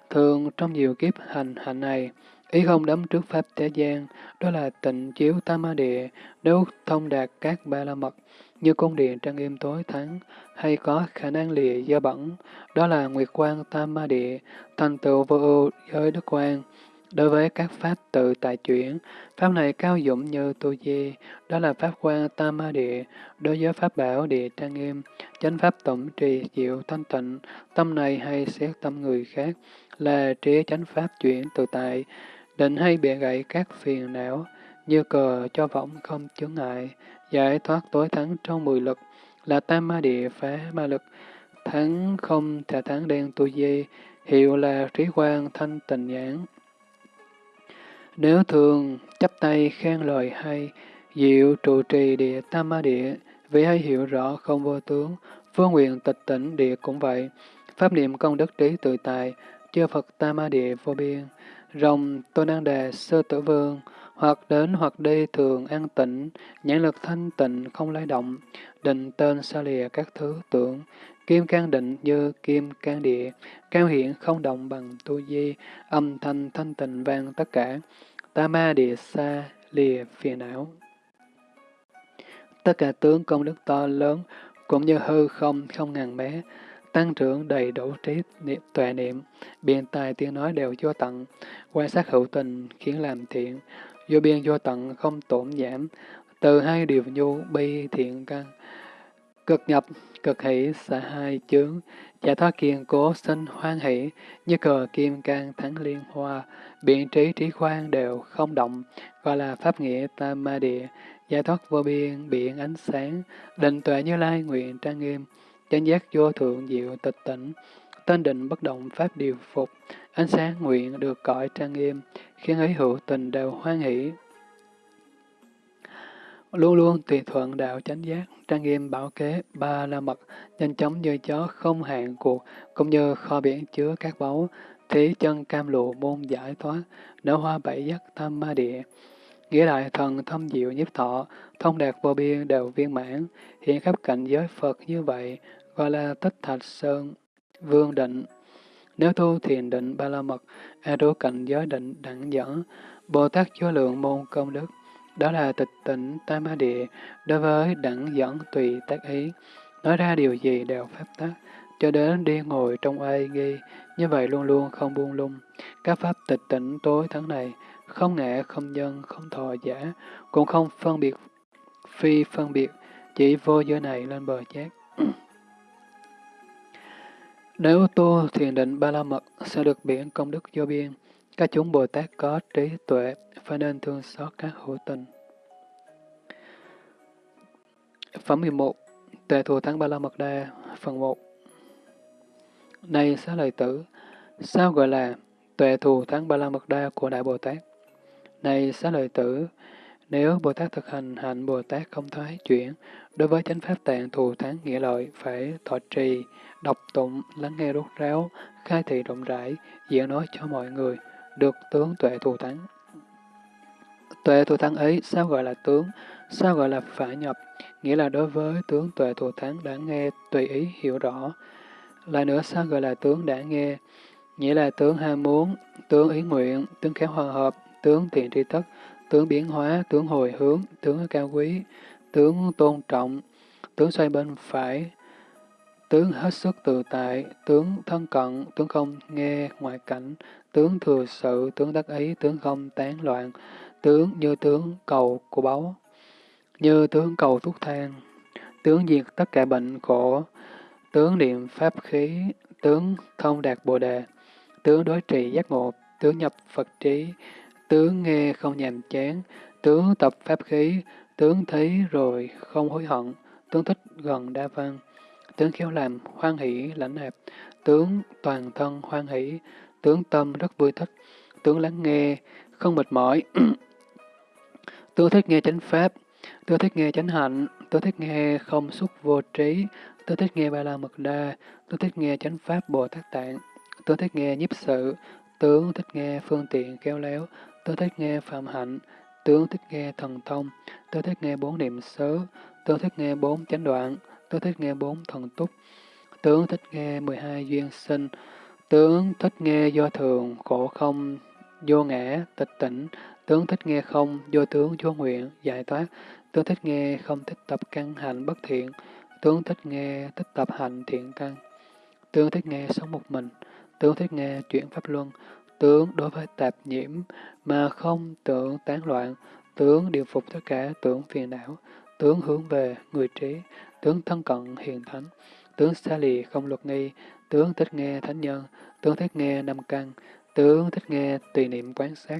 Thường trong nhiều kiếp hành hạnh này, ý không đấm trước pháp thế gian, đó là tịnh chiếu tam ma địa, nếu thông đạt các ba la mật, như cung điện trang nghiêm tối thắng, hay có khả năng lìa do bẩn, đó là nguyệt quang tam ma địa, thành tựu vô ưu giới đức quang, Đối với các pháp tự tại chuyển, pháp này cao dũng như tu di, đó là pháp quan tam ma địa, đối với pháp bảo địa trang nghiêm, chánh pháp tổng trì diệu thanh tịnh, tâm này hay xét tâm người khác, là trí chánh pháp chuyển tự tại, định hay bịa gậy các phiền não, như cờ cho võng không chướng ngại, giải thoát tối thắng trong mười lực, là tam ma địa phá ma lực, thắng không thể thắng đen tu di, hiệu là trí quan thanh tịnh nhãn. Nếu thường chấp tay khen lời hay, diệu trụ trì địa tam ma địa, Vì hay hiểu rõ không vô tướng, vô nguyện tịch tỉnh địa cũng vậy. Pháp niệm công đức trí tự tại, chư Phật Tam Ma Địa vô biên. Rồng tôn an Đề Sơ Tử Vương, hoặc đến hoặc đi thường an tịnh, nhãn lực thanh tịnh không lay động, định tên xa lìa các thứ tưởng, kim can định như kim can địa, cao hiện không động bằng tu di, âm thanh thanh tịnh vang tất cả, ta ma địa xa lìa phiền não. Tất cả tướng công đức to lớn, cũng như hư không không ngàn bé, tăng trưởng đầy đủ trí niệm, tuệ niệm, biện tài tiếng nói đều vô tận, quan sát hữu tình khiến làm thiện, vô biên vô tận không tổn giảm, từ hai điều nhu bi thiện căn, cực nhập, cực hỷ xả hai chướng, giải thoát kiên cố sinh hoan hỷ, như cờ kim cang thắng liên hoa, biện trí trí khoan đều không động, gọi là pháp nghĩa tam ma địa, giải thoát vô biên, biển ánh sáng, định tuệ như lai nguyện trang nghiêm, chánh giác vô thượng diệu tịch tỉnh, tên định bất động pháp điều phục, ánh sáng nguyện được cõi trang nghiêm, khiến ấy hữu tình đều hoan hỷ. Luôn luôn tùy thuận đạo chánh giác, trang nghiêm bảo kế, ba la mật, nhanh chóng như chó không hạn cuộc, cũng như kho biển chứa các báu, thí chân cam lụ môn giải thoát, nở hoa bảy giác tam ma địa. Nghĩa đại thần thâm diệu nhiếp thọ, thông đạt vô biên đều viên mãn, hiện khắp cảnh giới Phật như vậy, gọi là tích thạch sơn, vương định. Nếu tu thiền định ba la mật, e a đô cảnh giới định đẳng dẫn, Bồ Tát vô lượng môn công đức, đó là tịch tỉnh tam ma địa, đối với đẳng dẫn tùy tác ý, nói ra điều gì đều pháp tác cho đến đi ngồi trong ai ghi, như vậy luôn luôn không buông lung. Các pháp tịch tỉnh tối thắng này, không ngã, không nhân, không thọ giả, cũng không phân biệt, phi phân biệt, chỉ vô giới này lên bờ giác. Nếu tu thiền định ba la mật sẽ được biển công đức vô biên. Các chúng Bồ Tát có trí tuệ, phải nên thương xót các hữu tình. Phẩm 11 Tệ thù thắng ba la mật đa Phần 1 Này xá lợi tử, sao gọi là tuệ thù thắng ba la mật đa của Đại Bồ Tát? Này xá lợi tử, nếu Bồ Tát thực hành hạnh Bồ Tát không thoái chuyển, đối với chánh pháp tạng thù thắng nghĩa lợi phải thọ trì, đọc tụng, lắng nghe rốt ráo, khai thị rộng rãi, diễn nói cho mọi người, được tướng tuệ thù thắng. Tuệ thù thắng ấy sao gọi là tướng, sao gọi là phải nhập, nghĩa là đối với tướng tuệ thù thắng đã nghe tùy ý hiểu rõ. Lại nữa sao gọi là tướng đã nghe, nghĩa là tướng ham muốn, tướng ý nguyện, tướng khéo hòa hợp, tướng thiện tri tất, tướng biến hóa, tướng hồi hướng, tướng cao quý, tướng tôn trọng, tướng xoay bên phải, tướng hết sức tự tại, tướng thân cận, tướng không nghe ngoại cảnh, tướng thừa sự, tướng đắc ý, tướng không tán loạn, tướng như tướng cầu của báu, như tướng cầu thuốc thang, tướng diệt tất cả bệnh khổ, tướng niệm pháp khí, tướng thông đạt bồ đề, tướng đối trị giác ngộ, tướng nhập Phật trí, tướng nghe không nhàm chán, tướng tập pháp khí, tướng thấy rồi không hối hận, tướng thích gần đa văn, tướng khéo làm hoan hỷ lãnh nạp, tướng toàn thân hoan hỷ, tướng tâm rất vui thích, tướng lắng nghe không mệt mỏi, tướng thích nghe chánh pháp, tướng thích nghe chánh hạnh, tướng thích nghe không xúc vô trí, tướng thích nghe ba la mật đa, tướng thích nghe chánh pháp bồ tát tạng, tướng thích nghe nhiếp sự, tướng thích nghe phương tiện khéo léo, tướng thích nghe phạm hạnh, tướng thích nghe thần thông, tướng thích nghe bốn niệm xứ, tướng thích nghe bốn chánh đoạn, tướng thích nghe bốn thần túc, tướng thích nghe mười hai duyên sinh, tướng thích nghe do thường, khổ không, vô ngã, tịch tỉnh, tướng thích nghe không, vô tướng, vô nguyện, giải thoát, tướng thích nghe không thích tập căn hạnh bất thiện, tướng thích nghe thích tập hạnh thiện căn, tướng thích nghe sống một mình, tướng thích nghe chuyển pháp luân, tướng đối với tạp nhiễm mà không tưởng tán loạn, tướng điều phục tất cả tưởng phiền não, tướng hướng về người trí, tướng thân cận hiền thánh, tướng xa lì không luật nghi, tướng thích nghe thánh nhân, tướng thích nghe năm căn, tướng thích nghe tùy niệm quán sát,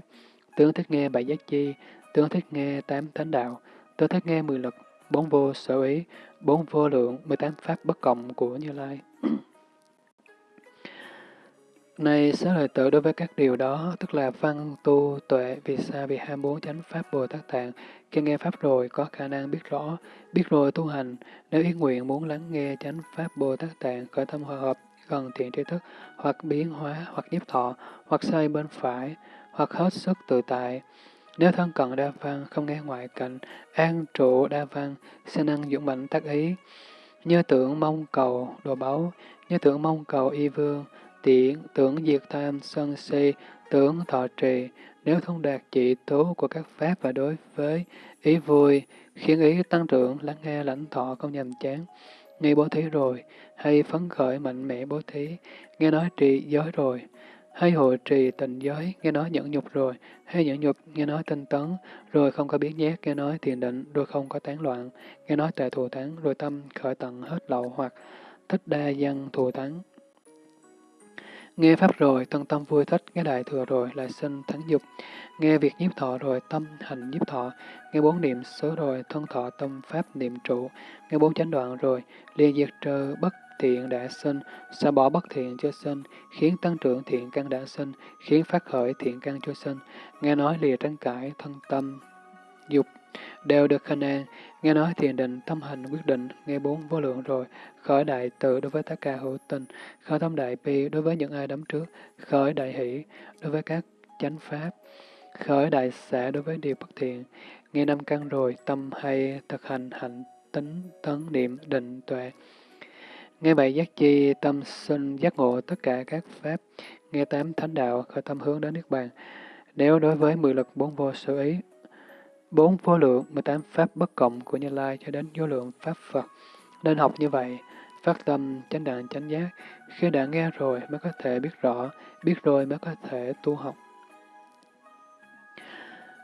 tướng thích nghe bảy giác chi, tướng thích nghe tám thánh đạo, tướng thích nghe mười lực, bốn vô sở ý, bốn vô lượng, mười tám pháp bất cộng của Như Lai. (clears throat) Này xá lợi tử đối với các điều đó, tức là văn tu tuệ, vì sa vì hai bốn chánh pháp Bồ Tát Tạng, khi nghe Pháp rồi có khả năng biết rõ, biết rồi tu hành, nếu ý nguyện muốn lắng nghe chánh Pháp Bồ Tát Tạng khởi tâm hòa hợp gần thiện tri thức, hoặc biến hóa, hoặc nhiếp thọ, hoặc xoay bên phải, hoặc hết sức tự tại. Nếu thân cận đa văn, không nghe ngoại cảnh, an trụ đa văn, sẽ năng dũng mạnh tác ý, như tưởng mong cầu đồ báu, như tưởng mong cầu y vương, tiện tưởng diệt tham sân si, tưởng thọ trì, nếu thông đạt trị tố của các pháp và đối với ý vui, khiến ý tăng trưởng, lắng nghe lãnh thọ không nhầm chán, nghe bố thí rồi, hay phấn khởi mạnh mẽ bố thí, nghe nói trì giới rồi, hay hội trì tình giới, nghe nói nhẫn nhục rồi, hay nhẫn nhục, nghe nói tinh tấn, rồi không có biến nhát, nghe nói thiền định, rồi không có tán loạn, nghe nói tệ thù thắng, rồi tâm khởi tận hết lậu hoặc thích đa dân thù thắng. Nghe Pháp rồi, thân tâm vui thích, nghe Đại Thừa rồi, lại sinh thắng dục. Nghe việc nhiếp thọ rồi, tâm hành nhiếp thọ. Nghe bốn niệm xứ rồi, thân thọ tâm Pháp niệm trụ. Nghe bốn chánh đoạn rồi, liền diệt trừ bất thiện đã sinh, xả bỏ bất thiện cho sinh, khiến tăng trưởng thiện căn đã sinh, khiến phát khởi thiện căn cho sinh. Nghe nói lìa tranh cãi, thân tâm, dục, đều được khả năng, nghe nói thiền định, tâm hành, quyết định, nghe bốn vô lượng rồi, khởi đại tự đối với tất cả hữu tình, khởi tâm đại bi đối với những ai đấm trước, khởi đại hỷ đối với các chánh pháp, khởi đại xã đối với điều bất thiện, nghe năm căn rồi, tâm hay thực hành hạnh tính tấn niệm định tuệ. Nghe bảy giác chi, tâm sinh giác ngộ tất cả các pháp, nghe tám thánh đạo, khởi tâm hướng đến Niết Bàn. Nếu đối với mười lực bốn vô sự ý, bốn vô lượng, 18 pháp bất cộng của Như Lai cho đến vô lượng pháp Phật, nên học như vậy, phát tâm, chánh đạn, chánh giác, khi đã nghe rồi mới có thể biết rõ, biết rồi mới có thể tu học.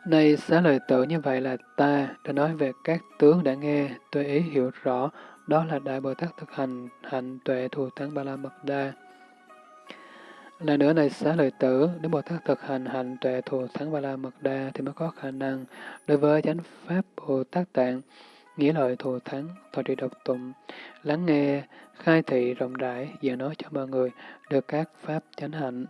Này xá lời tự như vậy là ta đã nói về các tướng đã nghe, tôi ý hiểu rõ, đó là Đại Bồ Tát thực hành hạnh tuệ thù thắng Ba La Mật Đa là nữa này xá lợi tử, nếu Bồ Tát thực hành hành tuệ thù thắng Ba La Mật Đa thì mới có khả năng đối với chánh Pháp Bồ Tát Tạng, nghĩa lợi thù thắng, thọ trì độc tụng, lắng nghe, khai thị rộng rãi, và nói cho mọi người được các Pháp chánh hạnh.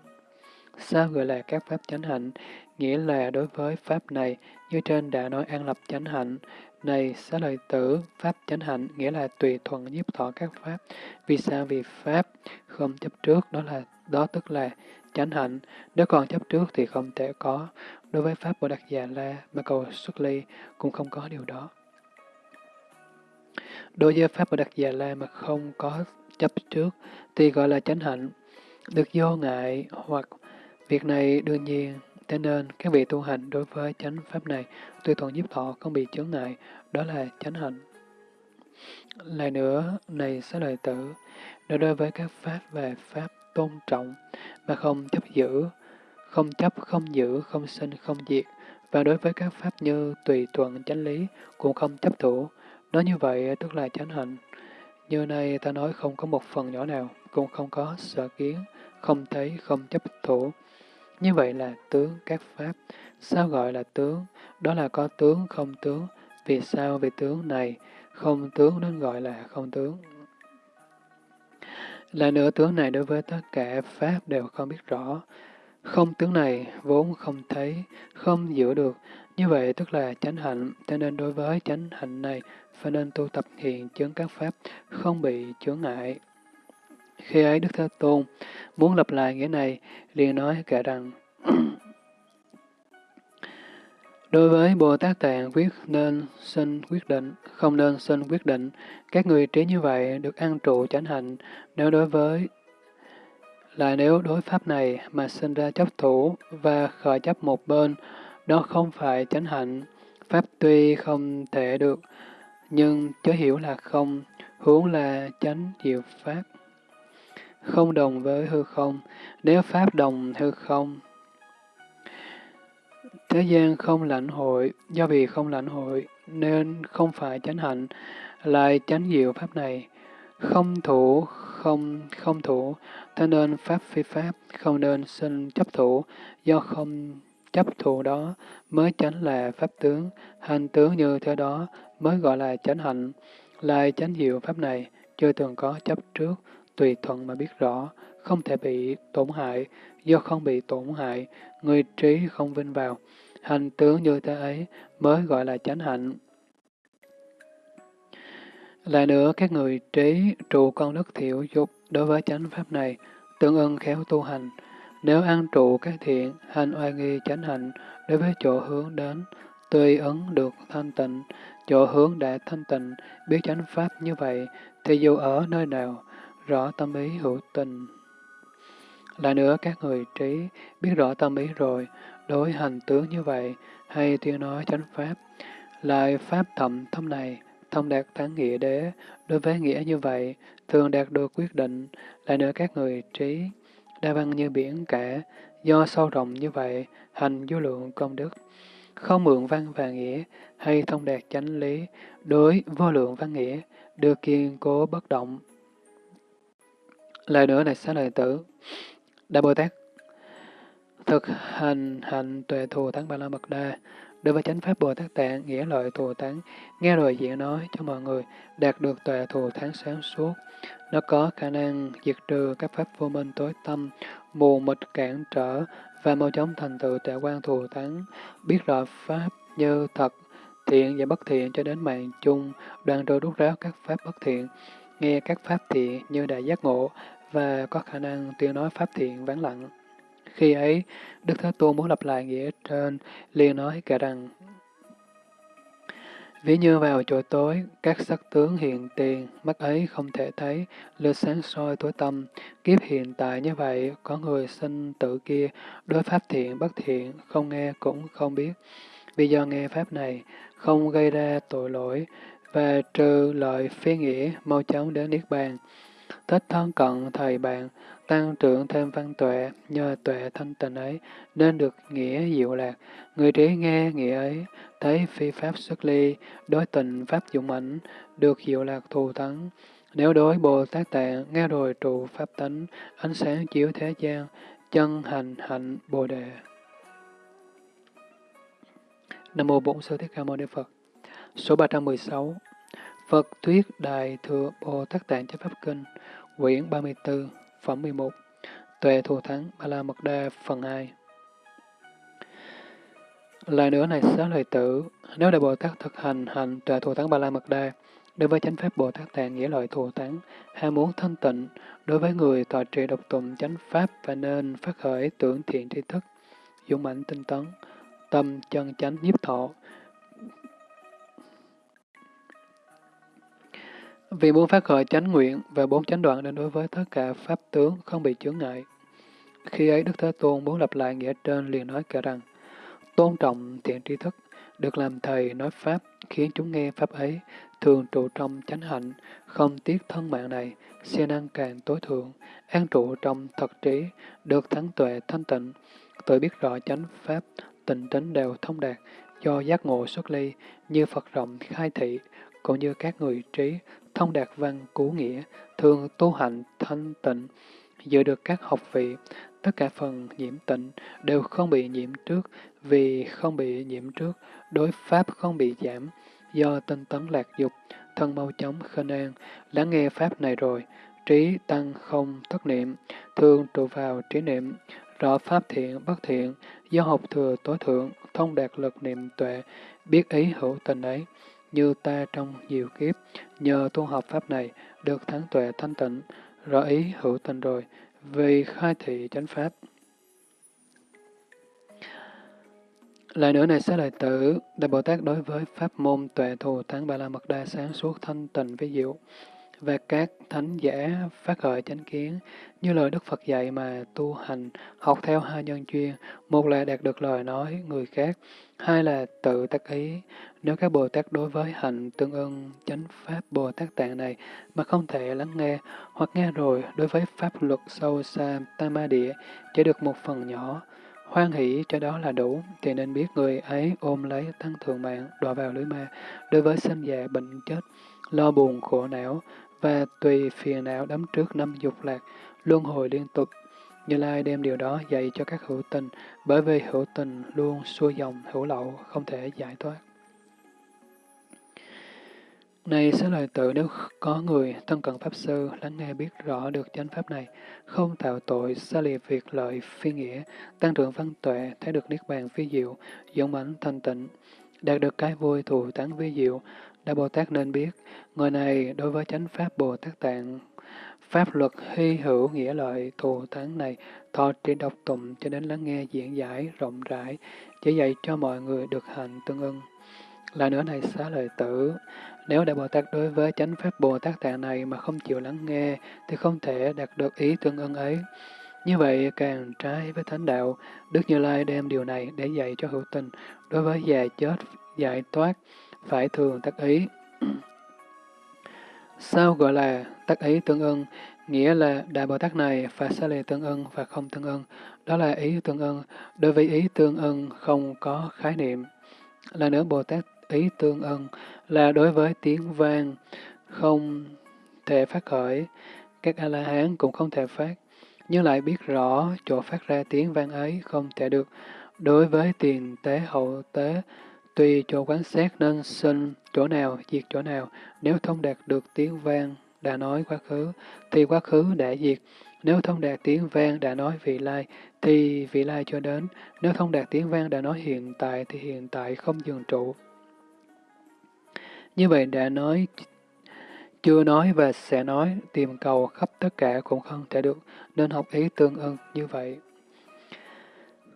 Sao gọi là các Pháp chánh hạnh? Nghĩa là đối với Pháp này, như trên đã nói an lập chánh hạnh, này xá lợi tử, Pháp chánh hạnh nghĩa là tùy thuận nhiếp thọ các Pháp. Vì sao? Vì Pháp không chấp trước, đó là đó tức là chánh hạnh. Nếu còn chấp trước thì không thể có. Đối với Pháp Bồ Đạt Già La mà cầu xuất ly cũng không có điều đó. Đối với Pháp Bồ Đạt Già La mà không có chấp trước thì gọi là chánh hạnh, được vô ngại hoặc việc này đương nhiên Thế nên, các vị tu hành đối với chánh pháp này, tùy thuận giúp thọ không bị chướng ngại, đó là chánh hạnh. Lại nữa, này sẽ lời tử, đối với các pháp về pháp tôn trọng, mà không chấp giữ, không chấp, không giữ, không sinh, không diệt, và đối với các pháp như tùy thuận chánh lý, cũng không chấp thủ, nói như vậy tức là chánh hạnh. Như này ta nói không có một phần nhỏ nào, cũng không có sở kiến, không thấy, không chấp thủ, như vậy là tướng các pháp. Sao gọi là tướng? Đó là có tướng không tướng. Vì sao? về tướng này không tướng nên gọi là không tướng. Là nửa tướng này đối với tất cả pháp đều không biết rõ. Không tướng này vốn không thấy, không giữ được. Như vậy tức là chánh hạnh, cho nên đối với chánh hạnh này phải nên tu tập hiện chứng các pháp, không bị chướng ngại. Khi ấy Đức Thế Tôn muốn lập lại nghĩa này, liền nói cả rằng Đối với Bồ Tát Tạng quyết nên sinh quyết định, không nên sinh quyết định. Các người trí như vậy được ăn trụ chánh hạnh. Nếu đối với là nếu đối pháp này mà sinh ra chấp thủ và khởi chấp một bên, đó không phải chánh hạnh. Pháp tuy không thể được, nhưng chớ hiểu là không, hướng là chánh diệu pháp không đồng với hư không. Nếu Pháp đồng hư không, thế gian không lãnh hội, do vì không lãnh hội nên không phải chánh hạnh, lại chánh diệu Pháp này. Không thủ, không không thủ, thế nên Pháp phi Pháp, không nên sinh chấp thủ, do không chấp thủ đó mới chánh là Pháp tướng, hành tướng như thế đó mới gọi là chánh hạnh, lại chánh diệu Pháp này, chưa từng có chấp trước, tùy thuận mà biết rõ, không thể bị tổn hại, do không bị tổn hại, người trí không vinh vào hành tướng như thế ấy mới gọi là chánh hạnh. Lại nữa, các người trí trụ con đức thiểu dục đối với chánh pháp này, tương ưng khéo tu hành. Nếu ăn trụ các thiện, hành oai nghi chánh hạnh đối với chỗ hướng đến, tùy ứng được thanh tịnh, chỗ hướng đã thanh tịnh, biết chánh pháp như vậy, thì dù ở nơi nào, rõ tâm ý hữu tình. Lại nữa, các người trí biết rõ tâm ý rồi, đối hành tướng như vậy, hay tiếng nói chánh pháp, lại pháp thậm thâm này, thông đạt thắng nghĩa đế, đối với nghĩa như vậy, thường đạt được quyết định, lại nữa các người trí, đa văn như biển cả, do sâu rộng như vậy, hành vô lượng công đức, không mượn văn và nghĩa, hay thông đạt chánh lý, đối vô lượng văn nghĩa, được kiên cố bất động. Lại nữa này xá lợi tử, Đại Bồ Tát thực hành hạnh tuệ thù thắng ba la mật đa, đối với chánh pháp Bồ Tát Tạng, nghĩa lợi thù thắng, nghe rồi diễn nói cho mọi người, đạt được tuệ thù thắng sáng suốt. Nó có khả năng diệt trừ các pháp vô minh tối tâm, mù mịt cản trở và mau chóng thành tựu tuệ quan thù thắng, biết rõ pháp như thật, thiện và bất thiện cho đến mạng chung, đoạn trôi rút ráo các pháp bất thiện, nghe các pháp thiện như đại giác ngộ và có khả năng tuyên nói pháp thiện vắng lặng. Khi ấy, Đức Thế Tôn muốn lập lại nghĩa trên, liền nói cả rằng, Ví như vào chỗ tối, các sắc tướng hiện tiền, mắt ấy không thể thấy, lửa sáng soi tối tâm. Kiếp hiện tại như vậy, có người sinh tự kia, đối pháp thiện bất thiện, không nghe cũng không biết. Vì do nghe pháp này, không gây ra tội lỗi, và trừ lợi phi nghĩa, mau chóng đến Niết Bàn. Thích thân cận thầy bạn, tăng trưởng thêm văn tuệ, nhờ tuệ thanh tịnh ấy, nên được nghĩa diệu lạc. Người trí nghe nghĩa ấy, thấy phi pháp xuất ly, đối tình pháp dụng ảnh, được diệu lạc thù thắng. Nếu đối Bồ Tát Tạng, nghe rồi trụ pháp tánh, ánh sáng chiếu thế gian, chân hành hạnh Bồ Đề. Nam Mô Bổn Sư Thích Ca Mâu Ni Phật Số 316 Phật Thuyết Đại Thừa Bồ Tát Tạng Chánh Pháp Kinh Quyển 34 Phẩm 11 Tuệ Thù Thắng Ba La Mật Đa Phần 2 Lại nữa này xá lợi tử, nếu Đại Bồ Tát thực hành hành tuệ thù thắng Ba La Mật Đa, đối với chánh pháp Bồ Tát Tạng nghĩa lợi thù thắng, ham muốn thanh tịnh, đối với người tọa trì độc tụng chánh pháp và nên phát khởi tưởng thiện tri thức, dũng mạnh tinh tấn, tâm chân chánh nhiếp thọ, Vì muốn phát khởi chánh nguyện và bốn chánh đoạn nên đối với tất cả pháp tướng không bị chướng ngại. Khi ấy Đức Thế Tôn muốn lập lại nghĩa trên liền nói cả rằng, tôn trọng thiện tri thức, được làm thầy nói pháp, khiến chúng nghe pháp ấy, thường trụ trong chánh hạnh, không tiếc thân mạng này, siêng năng càng tối thượng, an trụ trong thật trí, được thắng tuệ thanh tịnh, tự biết rõ chánh pháp, tình tính đều thông đạt, do giác ngộ xuất ly, như Phật rộng khai thị, cũng như các người trí, thông đạt văn cú nghĩa, thường tu hành thanh tịnh, giữ được các học vị, tất cả phần nhiễm tịnh đều không bị nhiễm trước, vì không bị nhiễm trước, đối pháp không bị giảm, do tinh tấn lạc dục, thân mau chóng khinh an, lắng nghe pháp này rồi, trí tăng không thất niệm, thường trụ vào trí niệm, rõ pháp thiện bất thiện, do học thừa tối thượng, thông đạt lực niệm tuệ, biết ý hữu tình ấy, như ta trong nhiều kiếp, nhờ tu học pháp này, được thắng tuệ thanh tịnh, rõ ý hữu tình rồi, vì khai thị chánh pháp. Lại nữa này sẽ lợi tử, Đại Bồ Tát đối với pháp môn tuệ thù thắng ba la mật đa sáng suốt thanh tịnh với diệu, và các thánh giả phát khởi chánh kiến, như lời Đức Phật dạy mà tu hành, học theo hai nhân chuyên một là đạt được lời nói người khác, hai là tự tác ý. Nếu các Bồ Tát đối với hạnh tương ưng chánh pháp Bồ Tát tạng này mà không thể lắng nghe, hoặc nghe rồi đối với pháp luật sâu xa tam địa chỉ được một phần nhỏ, hoan hỷ cho đó là đủ, thì nên biết người ấy ôm lấy tăng thường mạng, đọa vào lưới ma, đối với sinh già bệnh chết, lo buồn khổ não, và tùy phiền não đắm trước năm dục lạc, luân hồi liên tục. Như Lai đem điều đó dạy cho các hữu tình, bởi vì hữu tình luôn xuôi dòng hữu lậu, không thể giải thoát. Này sẽ lời tự nếu có người thân cận Pháp Sư lắng nghe biết rõ được chánh Pháp này, không tạo tội, xa lìa việc lợi phi nghĩa, tăng trưởng văn tuệ, thấy được Niết Bàn phi diệu, dũng mãnh thanh tịnh, đạt được cái vui thù tán vi diệu, Đại Bồ Tát nên biết, người này đối với chánh Pháp Bồ Tát Tạng, Pháp luật hy hữu nghĩa lợi thù thắng này, thọ trì độc tụng cho đến lắng nghe diễn giải rộng rãi, chỉ dạy cho mọi người được hành tương ưng. Là nữa này xá lợi tử, nếu Đại Bồ Tát đối với chánh Pháp Bồ Tát Tạng này mà không chịu lắng nghe, thì không thể đạt được ý tương ưng ấy. Như vậy càng trái với thánh đạo, Đức Như Lai đem điều này để dạy cho hữu tình, đối với già chết, giải thoát, phải thường tác ý. Sao gọi là tác ý tương ưng? Nghĩa là Đại Bồ Tát này phải xa lìa tương ưng và không tương ưng. Đó là ý tương ưng. Đối với ý tương ưng không có khái niệm. Là nữa Bồ Tát ý tương ưng là đối với tiếng vang không thể phát khởi. Các A-la-hán cũng không thể phát. Nhưng lại biết rõ chỗ phát ra tiếng vang ấy không thể được. Đối với tiền tế hậu tế, tuy chỗ quán xét nên sinh chỗ nào, diệt chỗ nào. Nếu thông đạt được tiếng vang đã nói quá khứ, thì quá khứ đã diệt. Nếu thông đạt tiếng vang đã nói vị lai, thì vị lai cho đến. Nếu thông đạt tiếng vang đã nói hiện tại, thì hiện tại không dừng trụ. Như vậy đã nói, chưa nói và sẽ nói, tìm cầu khắp tất cả cũng không thể được, nên học ý tương ưng như vậy.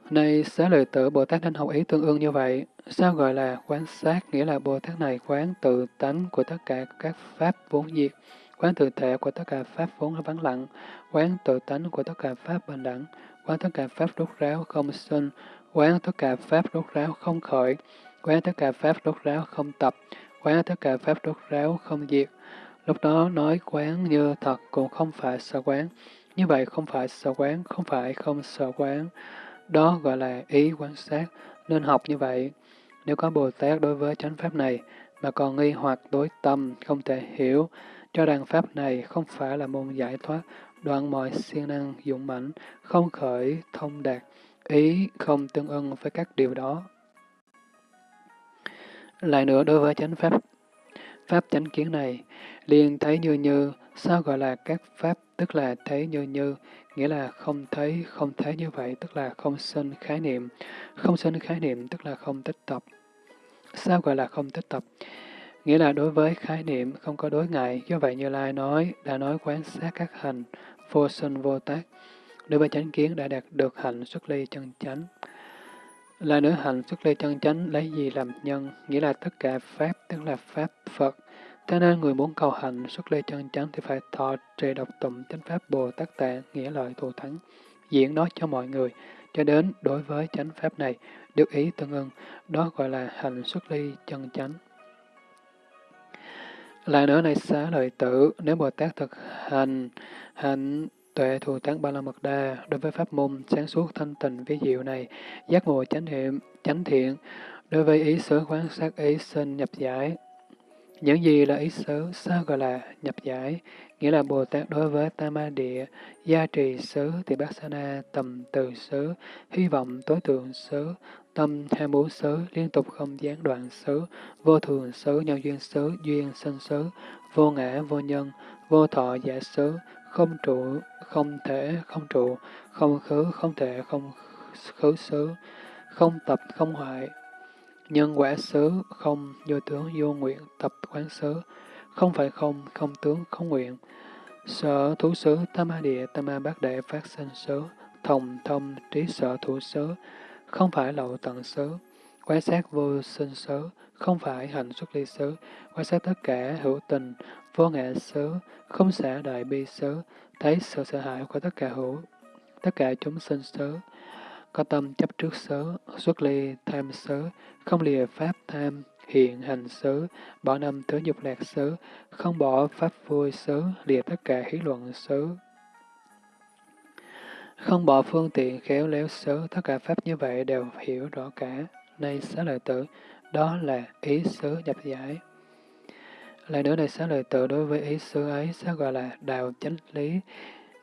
Này xá lợi tử Bồ Tát nên học ý tương ưng như vậy. Sao gọi là quán sát? Nghĩa là Bồ Tát này quán tự tánh của tất cả các pháp vốn diệt, quán tự thể của tất cả pháp vốn vắng lặng, quán tự tánh của tất cả pháp bình đẳng, quán tất cả pháp rốt ráo không sinh, quán tất cả pháp rốt ráo không khởi, quán tất cả pháp rốt ráo không tập, quán tất cả pháp rốt ráo không diệt. Lúc đó nói quán như thật cũng không phải sợ quán. Như vậy không phải sợ quán, không phải không sợ quán. Đó gọi là ý quan sát, nên học như vậy. Nếu có Bồ Tát đối với chánh pháp này mà còn nghi hoặc đối tâm, không thể hiểu, cho rằng pháp này không phải là môn giải thoát, đoạn mọi siêng năng dụng mạnh không khởi, thông đạt, ý không tương ưng với các điều đó. Lại nữa đối với chánh pháp, pháp chánh kiến này, liền thấy như như, sao gọi là các pháp, tức là thấy như như, nghĩa là không thấy, không thấy như vậy, tức là không sinh khái niệm. Không sinh khái niệm, tức là không tích tập. Sao gọi là không tích tập? Nghĩa là đối với khái niệm không có đối ngại, do vậy Như Lai nói, đã nói quán sát các hành, vô sinh vô tác. Đối với chánh kiến đã đạt được hạnh xuất ly chân chánh. Là nữ hạnh xuất ly chân chánh lấy gì làm nhân, nghĩa là tất cả Pháp, tức là Pháp Phật. Thế nên người muốn cầu hạnh xuất ly chân chánh thì phải thọ trì độc tụng chánh Pháp Bồ Tát Tạng, nghĩa lợi thù thắng, diễn nói cho mọi người, cho đến đối với chánh Pháp này, được ý tương ưng, đó gọi là hạnh xuất ly chân chánh. Lại nữa này xá lợi tử, nếu Bồ Tát thực hành hạnh tuệ thù thắng ba la mật đa đối với pháp môn sáng suốt thanh tịnh ví diệu này, giác ngộ chánh niệm, chánh thiện, đối với ý xứ quán sát ý sinh nhập giải. Những gì là ý xứ, sao gọi là nhập giải? Nghĩa là Bồ Tát đối với Tama Địa, gia trì xứ, thì bát sana, tầm từ xứ, hy vọng tối tượng xứ, tâm tham muốn xứ, liên tục không gián đoạn xứ, vô thường xứ, nhân duyên xứ, duyên sinh xứ, vô ngã, vô nhân, vô thọ giả xứ, không trụ, không thể, không trụ, không khứ, không thể, không khứ xứ, không tập, không hoại, nhân quả xứ, không vô tướng, vô nguyện, tập quán xứ, không phải không, không tướng, không nguyện, sở thú xứ, tam ma địa, tam ma bát đệ phát sinh xứ, thông thông, trí sở thủ xứ, không phải lậu tận xứ, quan sát vô sinh xứ, không phải hành xuất ly xứ, quan sát tất cả hữu tình, vô ngã xứ, không xả đại bi xứ, thấy sự sợ hãi của tất cả hữu, tất cả chúng sinh xứ, có tâm chấp trước xứ, xuất ly tham xứ, không lìa pháp tham, hiện hành xứ, bỏ năm thứ dục lạc xứ, không bỏ pháp vui xứ, lìa tất cả hí luận xứ. Không bỏ phương tiện khéo léo xứ, tất cả pháp như vậy đều hiểu rõ cả. Nay xá lợi tử, đó là ý xứ nhập giải. Lại nữa này xá lợi tự đối với ý xứ ấy sẽ gọi là đạo chánh lý,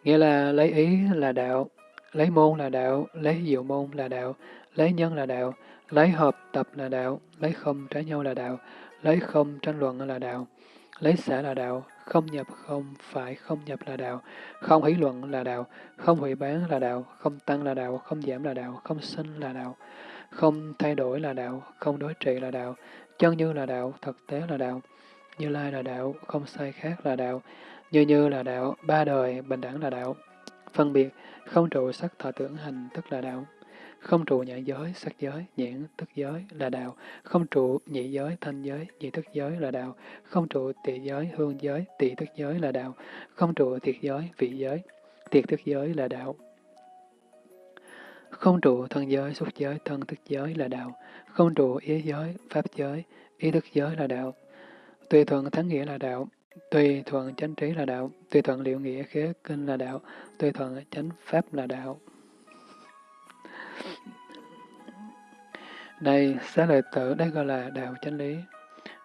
nghĩa là lấy ý là đạo, lấy môn là đạo, lấy diệu môn là đạo, lấy nhân là đạo, lấy hợp tập là đạo, lấy không trái nhau là đạo, lấy không tranh luận là đạo. lấy xã là đạo, không nhập không phải không nhập là đạo, không hỷ luận là đạo, không hủy bán là đạo, không tăng là đạo, không giảm là đạo, không sinh là đạo, không thay đổi là đạo, không đối trị là đạo, chân như là đạo, thực tế là đạo, như lai là đạo, không sai khác là đạo, như như là đạo, ba đời, bình đẳng là đạo, phân biệt, không trụ sắc thọ tưởng hành tức là đạo. Không trụ nhãn giới, sắc giới, nhãn tức giới là đạo. Không trụ nhị giới, thanh giới, nhị tức giới là đạo. Không trụ tỳ giới, hương giới, tỳ tức giới là đạo. Không trụ thiệt giới, vị giới, thiệt tức giới là đạo. Không trụ thân giới, xúc giới, thân tức giới là đạo. Không trụ ý giới, pháp giới, ý thức giới là đạo. Tùy thuận thắng nghĩa là đạo. Tùy thuận chánh trí là đạo. Tùy thuận liệu nghĩa khế kinh là đạo. Tùy thuận chánh pháp là đạo. này xá lợi tử, đây gọi là đạo chánh lý.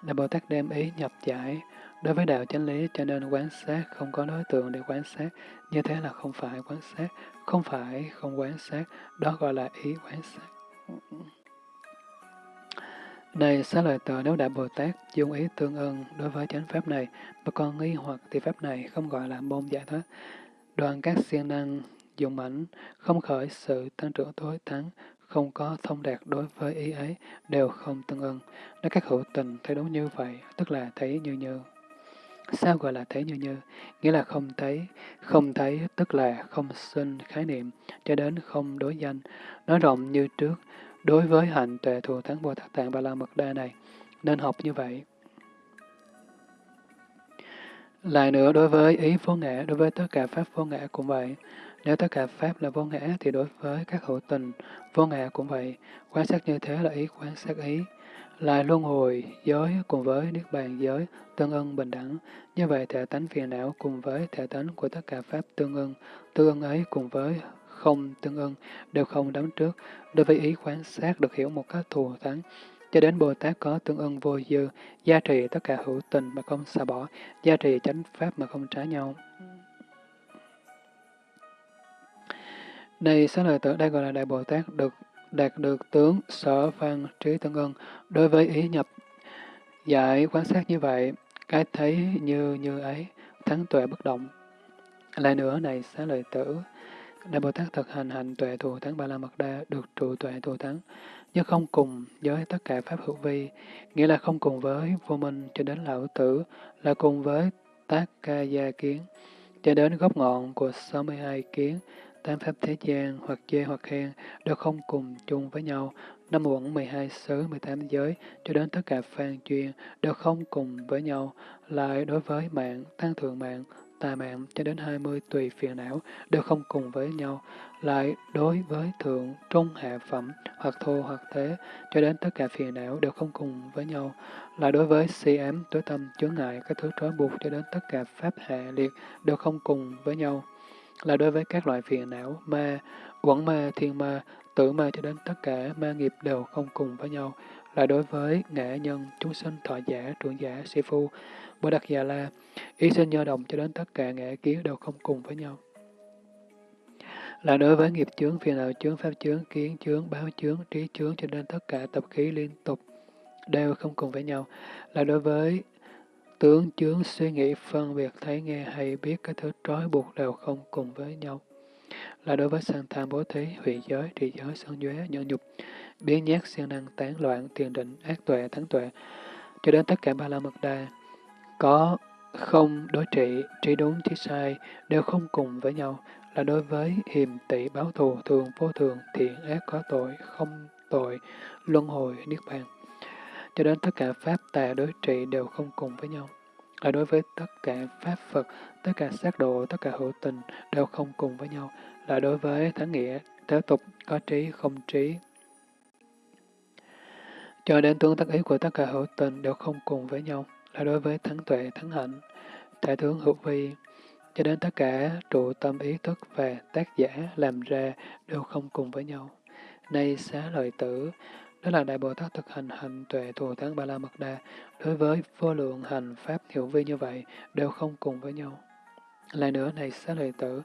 Đạo Bồ Tát đem ý nhập giải. Đối với đạo chánh lý cho nên quán sát không có đối tượng để quán sát. Như thế là không phải quán sát, không phải không quán sát. Đó gọi là ý quán sát. Này xá lợi tự nếu Đại Bồ Tát dùng ý tương ưng đối với chánh pháp này, mà con nghi hoặc thì pháp này không gọi là môn giải thoát. Đoàn các siêng năng dùng ảnh không khởi sự tăng trưởng tối thắng, không có thông đạt đối với ý ấy, đều không tương ưng. Nếu các hữu tình thấy đúng như vậy, tức là thấy như như. Sao gọi là thấy như như? Nghĩa là không thấy. Không thấy tức là không sinh khái niệm, cho đến không đối danh. Nói rộng như trước, đối với hạnh tuệ thù thắng Bồ Tát Tạng Ba La Mật Đa này, nên học như vậy. Lại nữa, đối với ý vô ngã, đối với tất cả Pháp vô ngã cũng vậy. Nếu tất cả Pháp là vô ngã, thì đối với các hữu tình, vô ngã cũng vậy. Quan sát như thế là ý quan sát ý. Lại luân hồi, giới cùng với Niết Bàn giới, tương ưng bình đẳng. Như vậy thể tánh phiền não cùng với thể tánh của tất cả Pháp tương ưng. Tương ưng ấy cùng với không tương ưng, đều không đắm trước. Đối với ý quan sát được hiểu một cách thù thắng, cho đến Bồ Tát có tương ưng vô dư, gia trì tất cả hữu tình mà không xả bỏ, gia trì chánh pháp mà không trái nhau. Đây, xá lợi tử đây gọi là Đại Bồ Tát được đạt được tướng sở văn trí tương ưng. Đối với ý nhập giải quan sát như vậy, cái thấy như như ấy, thắng tuệ bất động. Lại nữa này xá lợi tử, Đại Bồ Tát thực hành hành tuệ thù thắng ba la mật đa, được trụ tuệ thù thắng, nhưng không cùng với tất cả Pháp hữu vi, nghĩa là không cùng với vô minh cho đến lão tử, là cùng với tác ca gia kiến, cho đến gốc ngọn của 62 kiến, tám pháp thế gian, hoặc chê hoặc khen, đều không cùng chung với nhau. Năm uẩn 12 xứ, 18 giới, cho đến tất cả phan chuyên, đều không cùng với nhau. Lại đối với mạng, tăng thượng mạng, tà mạng cho đến 20 tùy phiền não đều không cùng với nhau. Lại đối với thượng, trung, hạ phẩm, hoặc thô hoặc thế, cho đến tất cả phiền não đều không cùng với nhau. Lại đối với si ám, tối tâm, chướng ngại, các thứ trói buộc cho đến tất cả pháp hạ liệt đều không cùng với nhau lại đối với các loại phiền não, ma, quẩn ma, thiên ma, tử ma cho đến tất cả ma nghiệp đều không cùng với nhau, lại đối với ngã nhân, chúng sinh, thọ giả, trưởng giả, sĩ phu, bồ đặc già la, ý sinh nhơ đồng cho đến tất cả ngã kiến đều không cùng với nhau. Là đối với nghiệp chướng, phiền não chướng, pháp chướng, kiến chướng, báo chướng, trí chướng cho đến tất cả tập khí liên tục đều không cùng với nhau. Là đối với Tướng chướng suy nghĩ phân biệt thấy nghe hay biết các thứ trói buộc đều không cùng với nhau. Là đối với sang tham bố thí, hủy giới, trì giới, sân duế, nhẫn nhục, biến nhát, siêng năng, tán loạn, tiền định, ác tuệ, thắng tuệ, cho đến tất cả ba la mật đa, có không đối trị, trí đúng, trí sai, đều không cùng với nhau, là đối với hiềm tỷ báo thù, thường, vô thường, thiện, ác, có tội, không tội, luân hồi, niết bàn cho đến tất cả Pháp tà đối trị đều không cùng với nhau. Là đối với tất cả Pháp Phật, tất cả sát độ, tất cả hữu tình đều không cùng với nhau. Là đối với thắng nghĩa, thế tục, có trí, không trí. Cho đến tương tác ý của tất cả hữu tình đều không cùng với nhau. Là đối với thắng tuệ, thắng hạnh, thể tướng hữu vi, cho đến tất cả trụ tâm ý thức và tác giả làm ra đều không cùng với nhau. Nay xá lợi tử, đó là Đại Bồ Tát thực hành hành tuệ thù thắng Ba La Mật Đa, đối với vô lượng hành Pháp hiệu vi như vậy, đều không cùng với nhau. Lại nữa này xá lợi tử,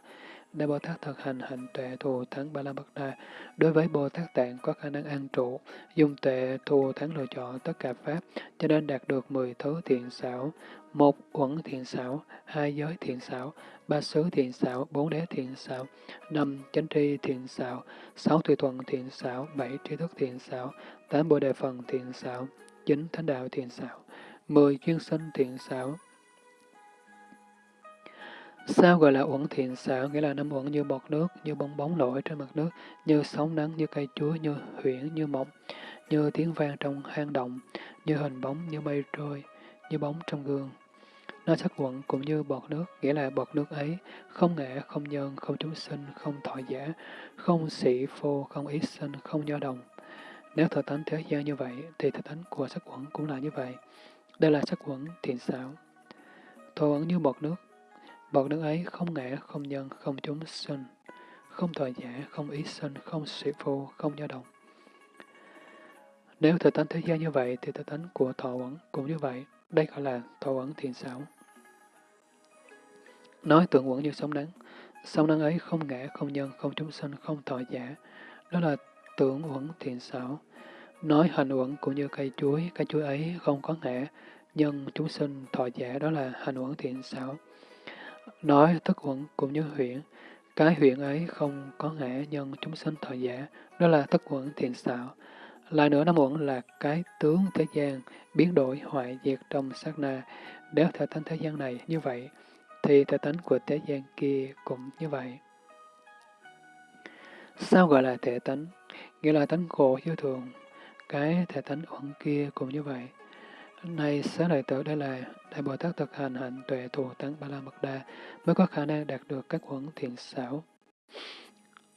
Đại Bồ Tát thực hành hạnh tuệ thù thắng Ba La Mật Đa. Đối với Bồ Tát Tạng có khả năng an trụ, dùng tuệ thù thắng lựa chọn tất cả Pháp, cho nên đạt được 10 thứ thiện xảo, một uẩn thiện xảo, hai giới thiện xảo, ba xứ thiện xảo, bốn đế thiện xảo, năm chánh tri thiện xảo, sáu tùy thuận thiện xảo, bảy trí thức thiện xảo, tám bồ đề phần thiện xảo, chín thánh đạo thiện xảo, mười chuyên sinh thiện xảo, Sao gọi là uẩn thiện xảo, nghĩa là năm uẩn như bọt nước, như bong bóng nổi trên mặt nước, như sóng nắng, như cây chuối, như huyễn, như mộng, như tiếng vang trong hang động, như hình bóng, như mây trôi, như bóng trong gương. Nó sắc quẩn cũng như bọt nước, nghĩa là bọt nước ấy, không ngã, không nhân, không chúng sinh, không thọ giả, không sĩ phô, không ý sinh, không do đồng. Nếu thờ tánh thế gian như vậy, thì thờ tánh của sắc quẩn cũng là như vậy. Đây là sắc quẩn thiện xảo. Thọ ẩn như bọt nước, Bậc đứng ấy không ngã, không nhân, không chúng sinh, không thời giả, không ý sinh, không sĩ phu, không dao động. Nếu thực tánh thế gian như vậy, thì thực tánh của thọ uẩn cũng như vậy. Đây gọi là thọ uẩn thiện xảo. Nói tượng uẩn như sóng nắng. Sóng nắng ấy không ngã, không nhân, không chúng sinh, không thọ giả. Đó là tưởng uẩn thiện xảo. Nói hành uẩn cũng như cây chuối, cây chuối ấy không có ngã, nhân chúng sinh thọ giả, đó là hành uẩn thiện xảo. Nói thức uẩn cũng như huyện, cái huyện ấy không có ngã nhân chúng sinh thọ giả, đó là thức uẩn thiện xạo. Lại nữa năm uẩn là cái tướng thế gian, biến đổi hoại diệt trong sát na. Nếu thể tánh thế gian này như vậy, thì thể tánh của thế gian kia cũng như vậy. Sao gọi là thể tánh? Nghĩa là tánh khổ vô thường. Cái thể tánh uẩn kia cũng như vậy nay xá lợi tử đây là Đại Bồ Tát thực hành hạnh tuệ thù tấn ba la mật đa mới có khả năng đạt được các huẩn thiện xảo.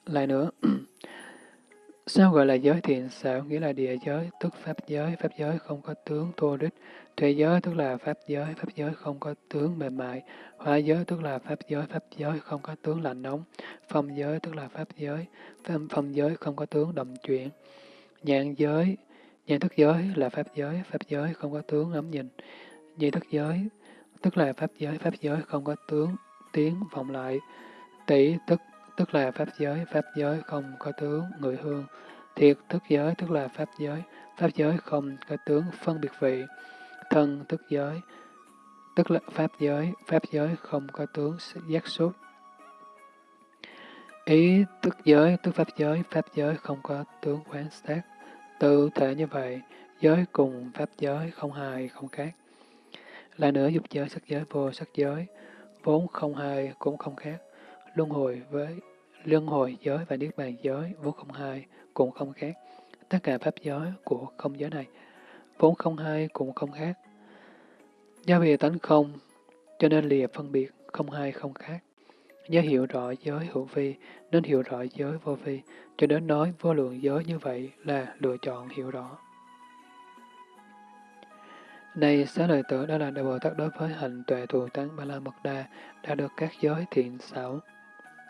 Lại nữa, (clears throat) sao gọi là giới thiện xảo? Nghĩa là địa giới, tức pháp giới, pháp giới không có tướng thô đích. Tuệ giới tức là pháp giới, pháp giới không có tướng mềm mại. Hóa giới tức là pháp giới, pháp giới không có tướng lạnh nóng. Phong giới tức là pháp giới, phong, phong giới không có tướng động chuyển. Nhãn giới, nhãn thức giới là pháp giới, pháp giới không có tướng ngắm nhìn. Nhị thức giới, tức là pháp giới, pháp giới không có tướng, tiếng vọng lại. Tỷ tức, tức là pháp giới, pháp giới không có tướng, người hương. Thiệt thức giới, tức là pháp giới, pháp giới không có tướng, phân biệt vị. Thân thức giới, tức là pháp giới, pháp giới không có tướng, giác xúc. Ý tức giới, tức pháp giới, pháp giới không có tướng quán sát. Tự thể như vậy, giới cùng pháp giới không hài, không khác. Lại nữa dục giới, sắc giới, vô sắc giới, vốn không hai cũng không khác. Luân hồi với luân hồi giới và niết bàn giới vốn không hai cũng không khác. Tất cả pháp giới của không giới này vốn không hai cũng không khác. Do vì tánh không, cho nên lìa phân biệt không hai không khác. Nhớ hiểu rõ giới hữu vi, nên hiểu rõ giới vô vi, cho đến nói vô lượng giới như vậy là lựa chọn hiểu rõ. Này xá lợi tử đó là Đại Bồ Tát đối với hành tuệ thù tán Ba La Mật Đa đã được các giới thiện xảo.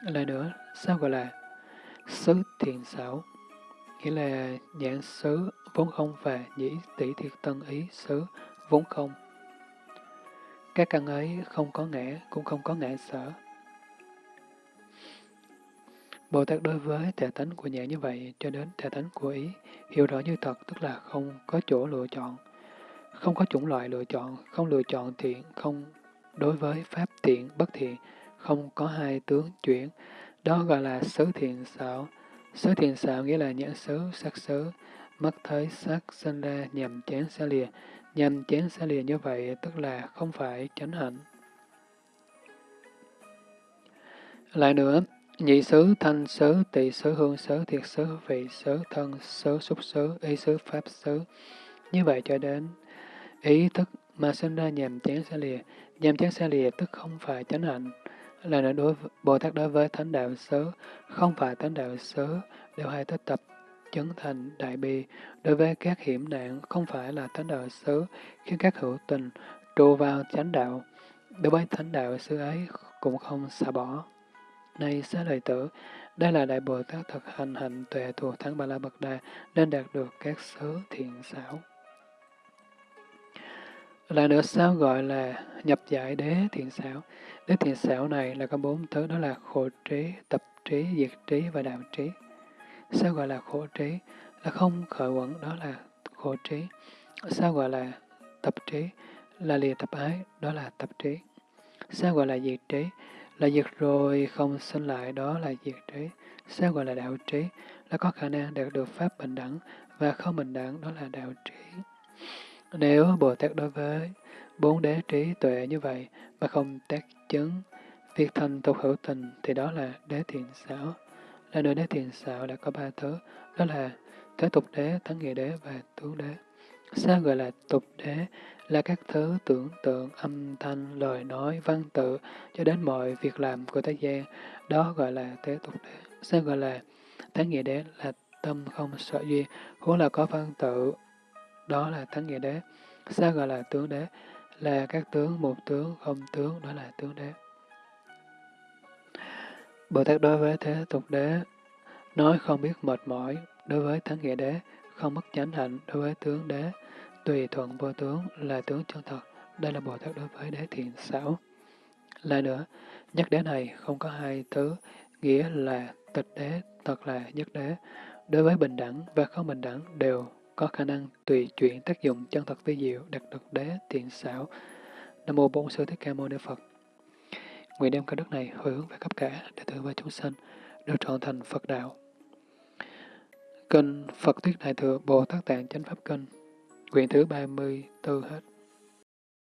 Lại nữa, sao gọi là xứ thiện xảo? Nghĩa là nhãn xứ vốn không và nhĩ tỷ thiệt tân ý xứ vốn không. Các căn ấy không có ngã, cũng không có ngã sở. Bồ Tát đối với thể tánh của nhãn như vậy cho đến thể tánh của ý, hiểu rõ như thật tức là không có chỗ lựa chọn không có chủng loại lựa chọn, không lựa chọn thiện, không đối với pháp thiện, bất thiện, không có hai tướng chuyển. Đó gọi là xứ thiện xảo. Xứ thiện xảo nghĩa là nhãn xứ, sắc xứ, mắt thấy sắc sinh ra nhằm chén xa lìa. Nhằm chén xa lìa như vậy tức là không phải chánh hạnh. Lại nữa, nhị xứ, thanh xứ, tỳ xứ, hương xứ, thiệt xứ, vị xứ, thân xứ, xúc xứ, ý xứ, pháp xứ. Như vậy cho đến Ý thức mà sinh ra nhàm chán xa lìa, nhàm chán xa lìa tức không phải chánh hạnh. Là nữa đối Bồ Tát đối với thánh đạo xứ, không phải thánh đạo xứ, đều hay tích tập chấn thành đại bi. Đối với các hiểm nạn, không phải là thánh đạo xứ, khiến các hữu tình trụ vào chánh đạo. Đối với thánh đạo xứ ấy cũng không xả bỏ. Này xá lợi tử, đây là Đại Bồ Tát thực hành hạnh tuệ thuộc thắng Ba La Bậc Đà, nên đạt được các xứ thiện xảo. Lại nữa sao gọi là nhập giải đế thiện xảo? Đế thiện xảo này là có bốn thứ đó là khổ trí, tập trí, diệt trí và đạo trí. Sao gọi là khổ trí? Là không khởi quẩn, đó là khổ trí. Sao gọi là tập trí? Là lìa tập ái, đó là tập trí. Sao gọi là diệt trí? Là diệt rồi không sinh lại, đó là diệt trí. Sao gọi là đạo trí? Là có khả năng đạt được pháp bình đẳng và không bình đẳng, đó là đạo trí. Nếu Bồ Tát đối với bốn đế trí tuệ như vậy mà không tác chứng, việc thành tục hữu tình thì đó là đế thiện xảo. Là nơi đế thiện xảo đã có ba thứ, đó là thế tục đế, thắng nghĩa đế và tướng đế. Sao gọi là tục đế? Là các thứ tưởng tượng, âm thanh, lời nói, văn tự, cho đến mọi việc làm của thế gian, đó gọi là thế tục đế. sẽ gọi là thắng nghĩa đế? Là tâm không sợ duyên, huống là có văn tự, đó là thắng nghĩa đế. sẽ gọi là tướng đế? Là các tướng, một tướng, không tướng, đó là tướng đế. Bồ Tát đối với thế tục đế, nói không biết mệt mỏi, đối với thắng nghĩa đế, không mất chánh hạnh, đối với tướng đế, tùy thuận vô tướng là tướng chân thật. Đây là Bồ Tát đối với đế thiện xảo. Lại nữa, nhất đế này không có hai thứ, nghĩa là tịch đế, thật là nhất đế. Đối với bình đẳng và không bình đẳng đều có khả năng tùy chuyển tác dụng chân thật vi diệu, đặc được đế, thiện xảo. Nam mô Bổn Sư Thích Ca Mâu Ni Phật. Nguyện đem cả đức này hồi hướng về khắp cả để tử và chúng sanh đều trọn thành Phật đạo. Kinh Phật Thuyết Đại Thừa Bồ Tát Tạng Chánh Pháp Kinh Quyển thứ 34 hết.